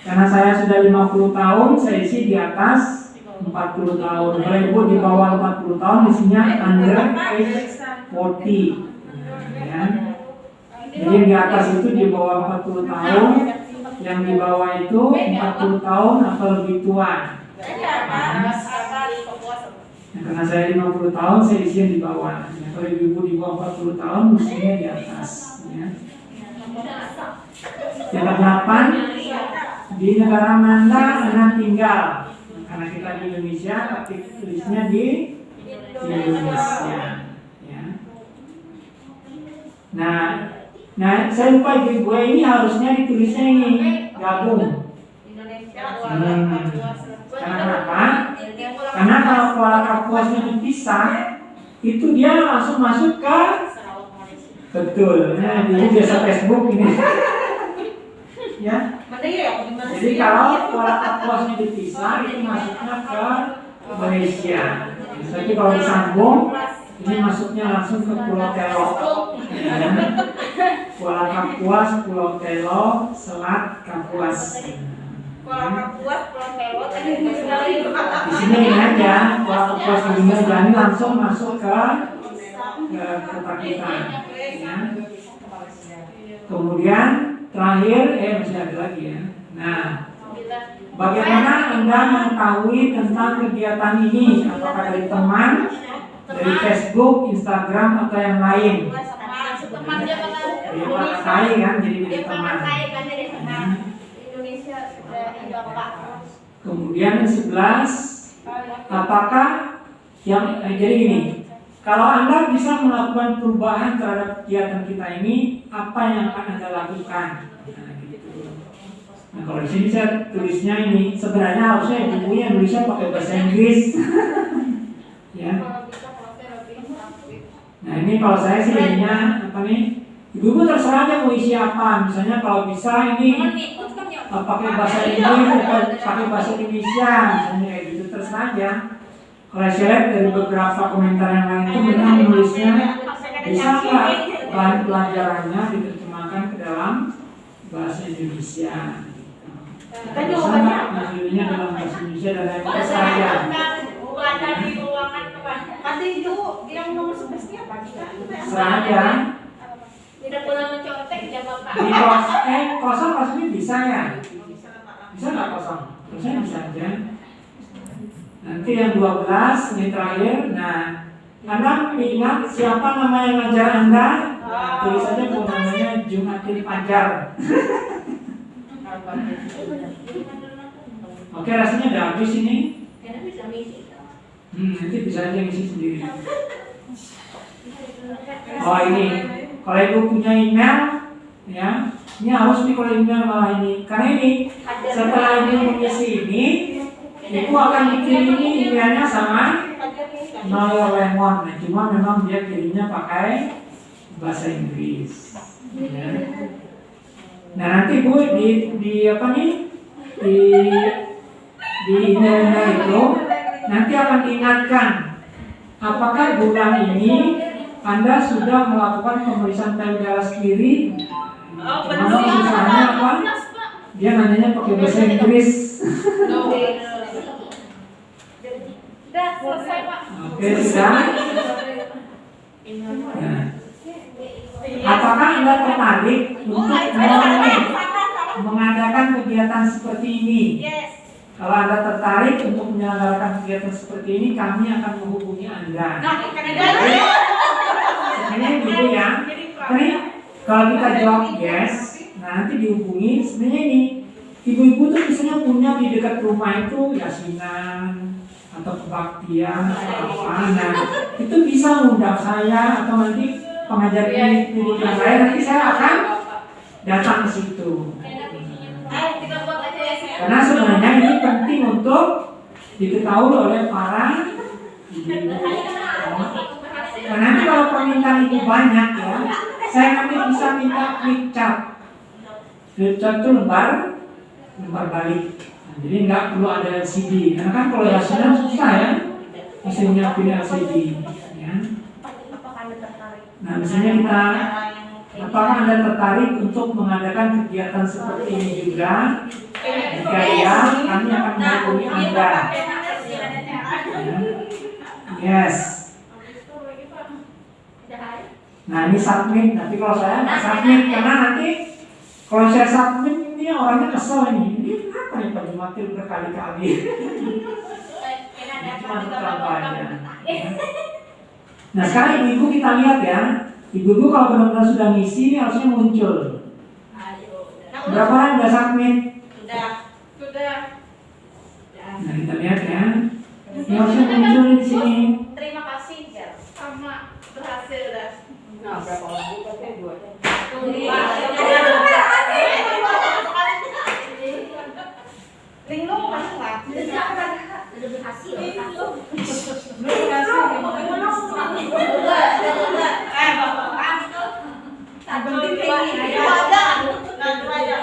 Karena saya sudah 50 tahun, saya isi di atas 40 tahun. Kalau ibu di bawah 40 tahun, isinya under age 40. Ya. Jadi di atas itu di bawah 40 tahun, yang di bawah itu 40 tahun atau lebih tua. Ya, karena saya 50 tahun, saya isinya di bawah. Ya, kalau ibu di bawah 40 tahun, mestinya di atas. Ya. Yang kedelapan, di negara mana Anda tinggal? Karena kita di Indonesia, tapi tulisnya di Indonesia. Ya. Nah, nah saya lupa gue ini harusnya ditulisnya ini gabung. Hmm. Karena kenapa? Karena kalau pola kapuasnya dipisah, itu dia langsung masuk ke betul. Nah, jadi biasa Facebook ini. [laughs] ya. Jadi kalau pola kapuasnya dipisah, itu masuknya ke Malaysia. Tapi kalau disambung, ini masuknya langsung ke Pulau Telo. Ya. Kuala Kapuas, Pulau Telo, Selat Kapuas. Di sini ini aja, Kuala Kapuas Dunia jadi langsung masuk ke ke kota kita. Ya. Kemudian terakhir, eh masih ada lagi ya. Nah, bagaimana anda mengetahui tentang kegiatan ini? Apakah dari teman, dari Facebook, Instagram atau yang lain? Dari Pak Kai kan, jadi dari teman. Kemudian yang sebelas, apakah yang eh, jadi gini, kalau anda bisa melakukan perubahan terhadap kegiatan kita ini, apa yang akan anda lakukan? Nah, gitu. Nah, kalau di sini saya tulisnya ini sebenarnya harusnya bukunya Indonesia pakai bahasa Inggris. [laughs] ya. Nah ini kalau saya sih ininya apa nih? Ibu-ibu terserah aja mau isi apa. Misalnya kalau bisa ini pakai bahasa Inggris pakai bahasa Indonesia, misalnya kayak gitu terserah aja. Kalau saya lihat dari beberapa komentar yang lain itu mereka menulisnya bisa nggak bahan pelajarannya diterjemahkan ke dalam bahasa Indonesia. Kan Bisa jawabannya dalam bahasa Indonesia dan lain saja. Nanti itu yang nomor sebelasnya apa? Aja. Tidak pernah mencontek ya bapak. Di kos, eh kosong maksudnya bisa ya? Bisa nggak kosong? Harusnya bisa aja. Nanti yang 12 ini terakhir. Nah, Anda ingat siapa nama yang ngajar Anda? Nah, tulis saja bu namanya Jumatil Fajar. [laughs] Oke, rasanya udah habis ini. Karena bisa misi. Hmm, nanti bisa aja ngisi sendiri. [laughs] Oh ini, kalau ibu punya email, ya, ini harus nih kalau email malah ini, karena ini setelah ibu mengisi ini, ibu akan dikirimi emailnya sama Noyo Lemon. Nah, cuma memang dia kirimnya pakai bahasa Inggris. Ya. Nah nanti bu di di apa nih di di emailnya itu nanti akan diingatkan apakah bulan ini anda sudah melakukan pemeriksaan payudara sendiri Oh, Cuman benar. susahnya apa? Dia nanyanya pakai bahasa Inggris. Udah selesai pak. Oke, sudah. Nah. Apakah Anda tertarik untuk meng- mengadakan kegiatan seperti ini? Yes. Kalau Anda tertarik untuk menyelenggarakan kegiatan seperti ini, kami akan menghubungi Anda. Nah. Sebenarnya gitu ya. Tapi kalau kita jawab yes, nanti dihubungi. Sebenarnya ini ibu-ibu tuh biasanya punya di dekat rumah itu yasinan atau kebaktian atau apa. Nah itu bisa undang saya atau nanti pengajar klinik yang lain. Nanti saya akan datang ke situ. Ayo kita buat aja ya. Karena sebenarnya ini penting untuk diketahui oleh para ibu-ibu. Nah, nanti kalau permintaan itu banyak ya, saya nanti bisa minta flip chart. Flip chart itu lembar, lembar balik. Jadi nggak perlu ada LCD, karena kan kalau yasinan susah ya, mesti nyiapin LCD. Ya. Tertarik? Nah, misalnya kita, apakah anda tertarik untuk mengadakan kegiatan seperti ini juga? Jika ya, kami akan menghubungi anda. Ya. Yes. Nah ini submit, nanti kalau saya submit karena nanti kalau saya submit ini orangnya kesel. Ini nih Pak Jumatil berkali-kali? Cuma. Nah sekarang ibu-ibu kita lihat ya, ibu-ibu kalau benar-benar sudah ngisi ini harusnya muncul. Berapa orang udah submit? Sudah. Sudah. Nah kita lihat ya, ini harusnya muncul di sini. Terima kasih ya. Sama berhasil dah. Nah, berapa orang buka dua? Linglung masuk nggak? Udah berhasil. Eh, bapak. Penting tinggi. Ada. Nanti aja.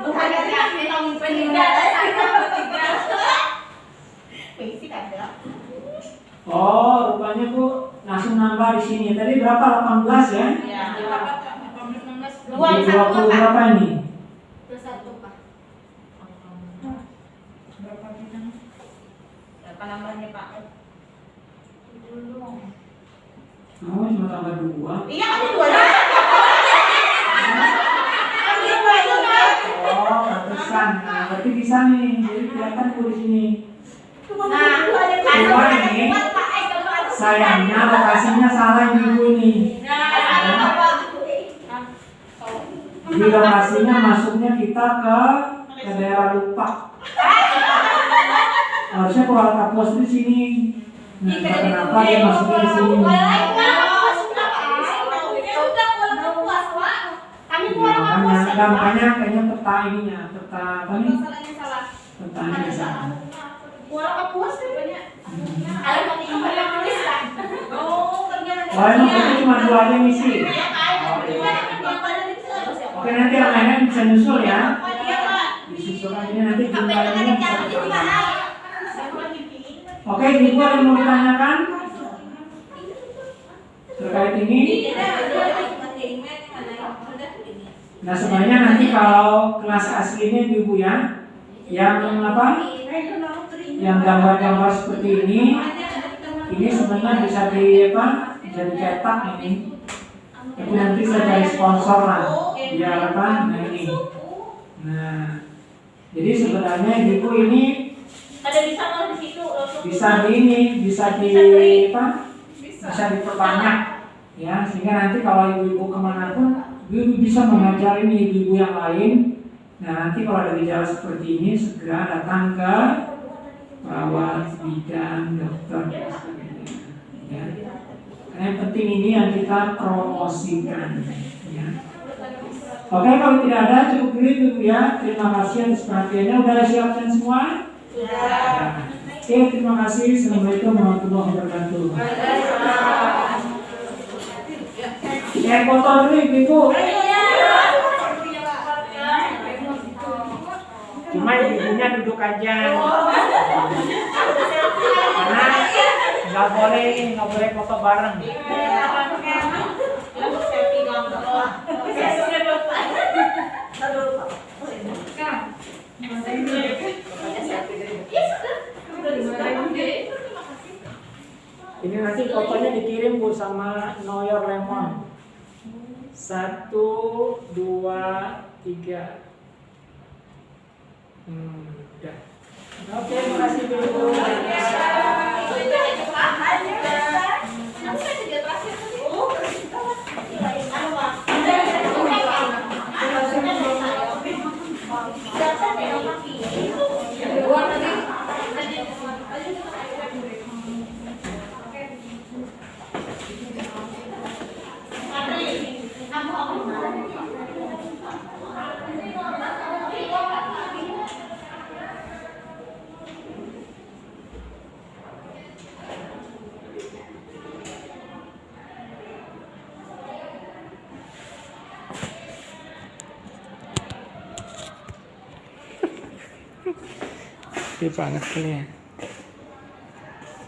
Bukannya kami ngomong peninggal. Basic ada. Oh, rupanya Bu langsung nambah di sini. Tadi berapa? 18 ya? Ya. Dua, 20 berapa ini? Berapa nambahnya Pak? Oh, cuma tambah 2. Iya kan dua dua. Oh, pantesan. Nah, berarti bisa nih. Jadi kelihatan di sini. Nah, Dua dua ini. Sayangnya lokasinya salah Ibu nih. Jadi lokasinya masuknya kita ke ke daerah lupa. Harusnya Kuala Kapos di sini. Nah, kenapa dia masuknya di sini. Kami Ya, kurang makanya, nah, makanya kayaknya peta ininya, peta apa nih? Salah. Petanya di sana. Kurang kapuas kan banyak. Kita banyak tulis kan. Oh, kerjaan. Oh, emang itu cuma dua aja misi. Iya, situ? Oke, nanti yang lainnya bisa nyusul ya. Oh, iya, Pak. Disusulkan ini nanti yang ada bisa cara di ditambah. mana? Oke, Ibu ada yang mau ditanyakan terkait ini? Nah sebenarnya nanti kalau kelas aslinya ibu ya, yang apa? Yang gambar-gambar seperti ini, ini sebenarnya bisa di apa? Bisa dicetak ini. Tapi nanti saya cari sponsor lah, biar apa? Nah ini. Nah, jadi sebenarnya ibu ini Ada bisa kalau di situ langsung. bisa di ini, bisa di apa? Bisa diperbanyak ya, sehingga nanti kalau ibu-ibu ke mana pun ibu bisa mengajari nih ibu-ibu yang lain. Nah nanti kalau ada gejala seperti ini segera datang ke perawat, bidan, dokter dan sebagainya. Ya. Karena yang penting ini yang kita promosikan. Ya. Oke kalau tidak ada cukup dulu ibu ya. Terima kasih atas perhatiannya. Udah siapkan semua? Ya. Oke terima kasih. Assalamualaikum warahmatullahi wabarakatuh. Ya foto dulu ibu. Cuma ibunya duduk aja. Karena nggak boleh nggak boleh foto bareng. Iya, Ini nanti fotonya dikirim Bu sama Know Your Lemon. Satu, dua, tiga. Hmm, udah. Oke, makasih Bu. Ini panas kali ya.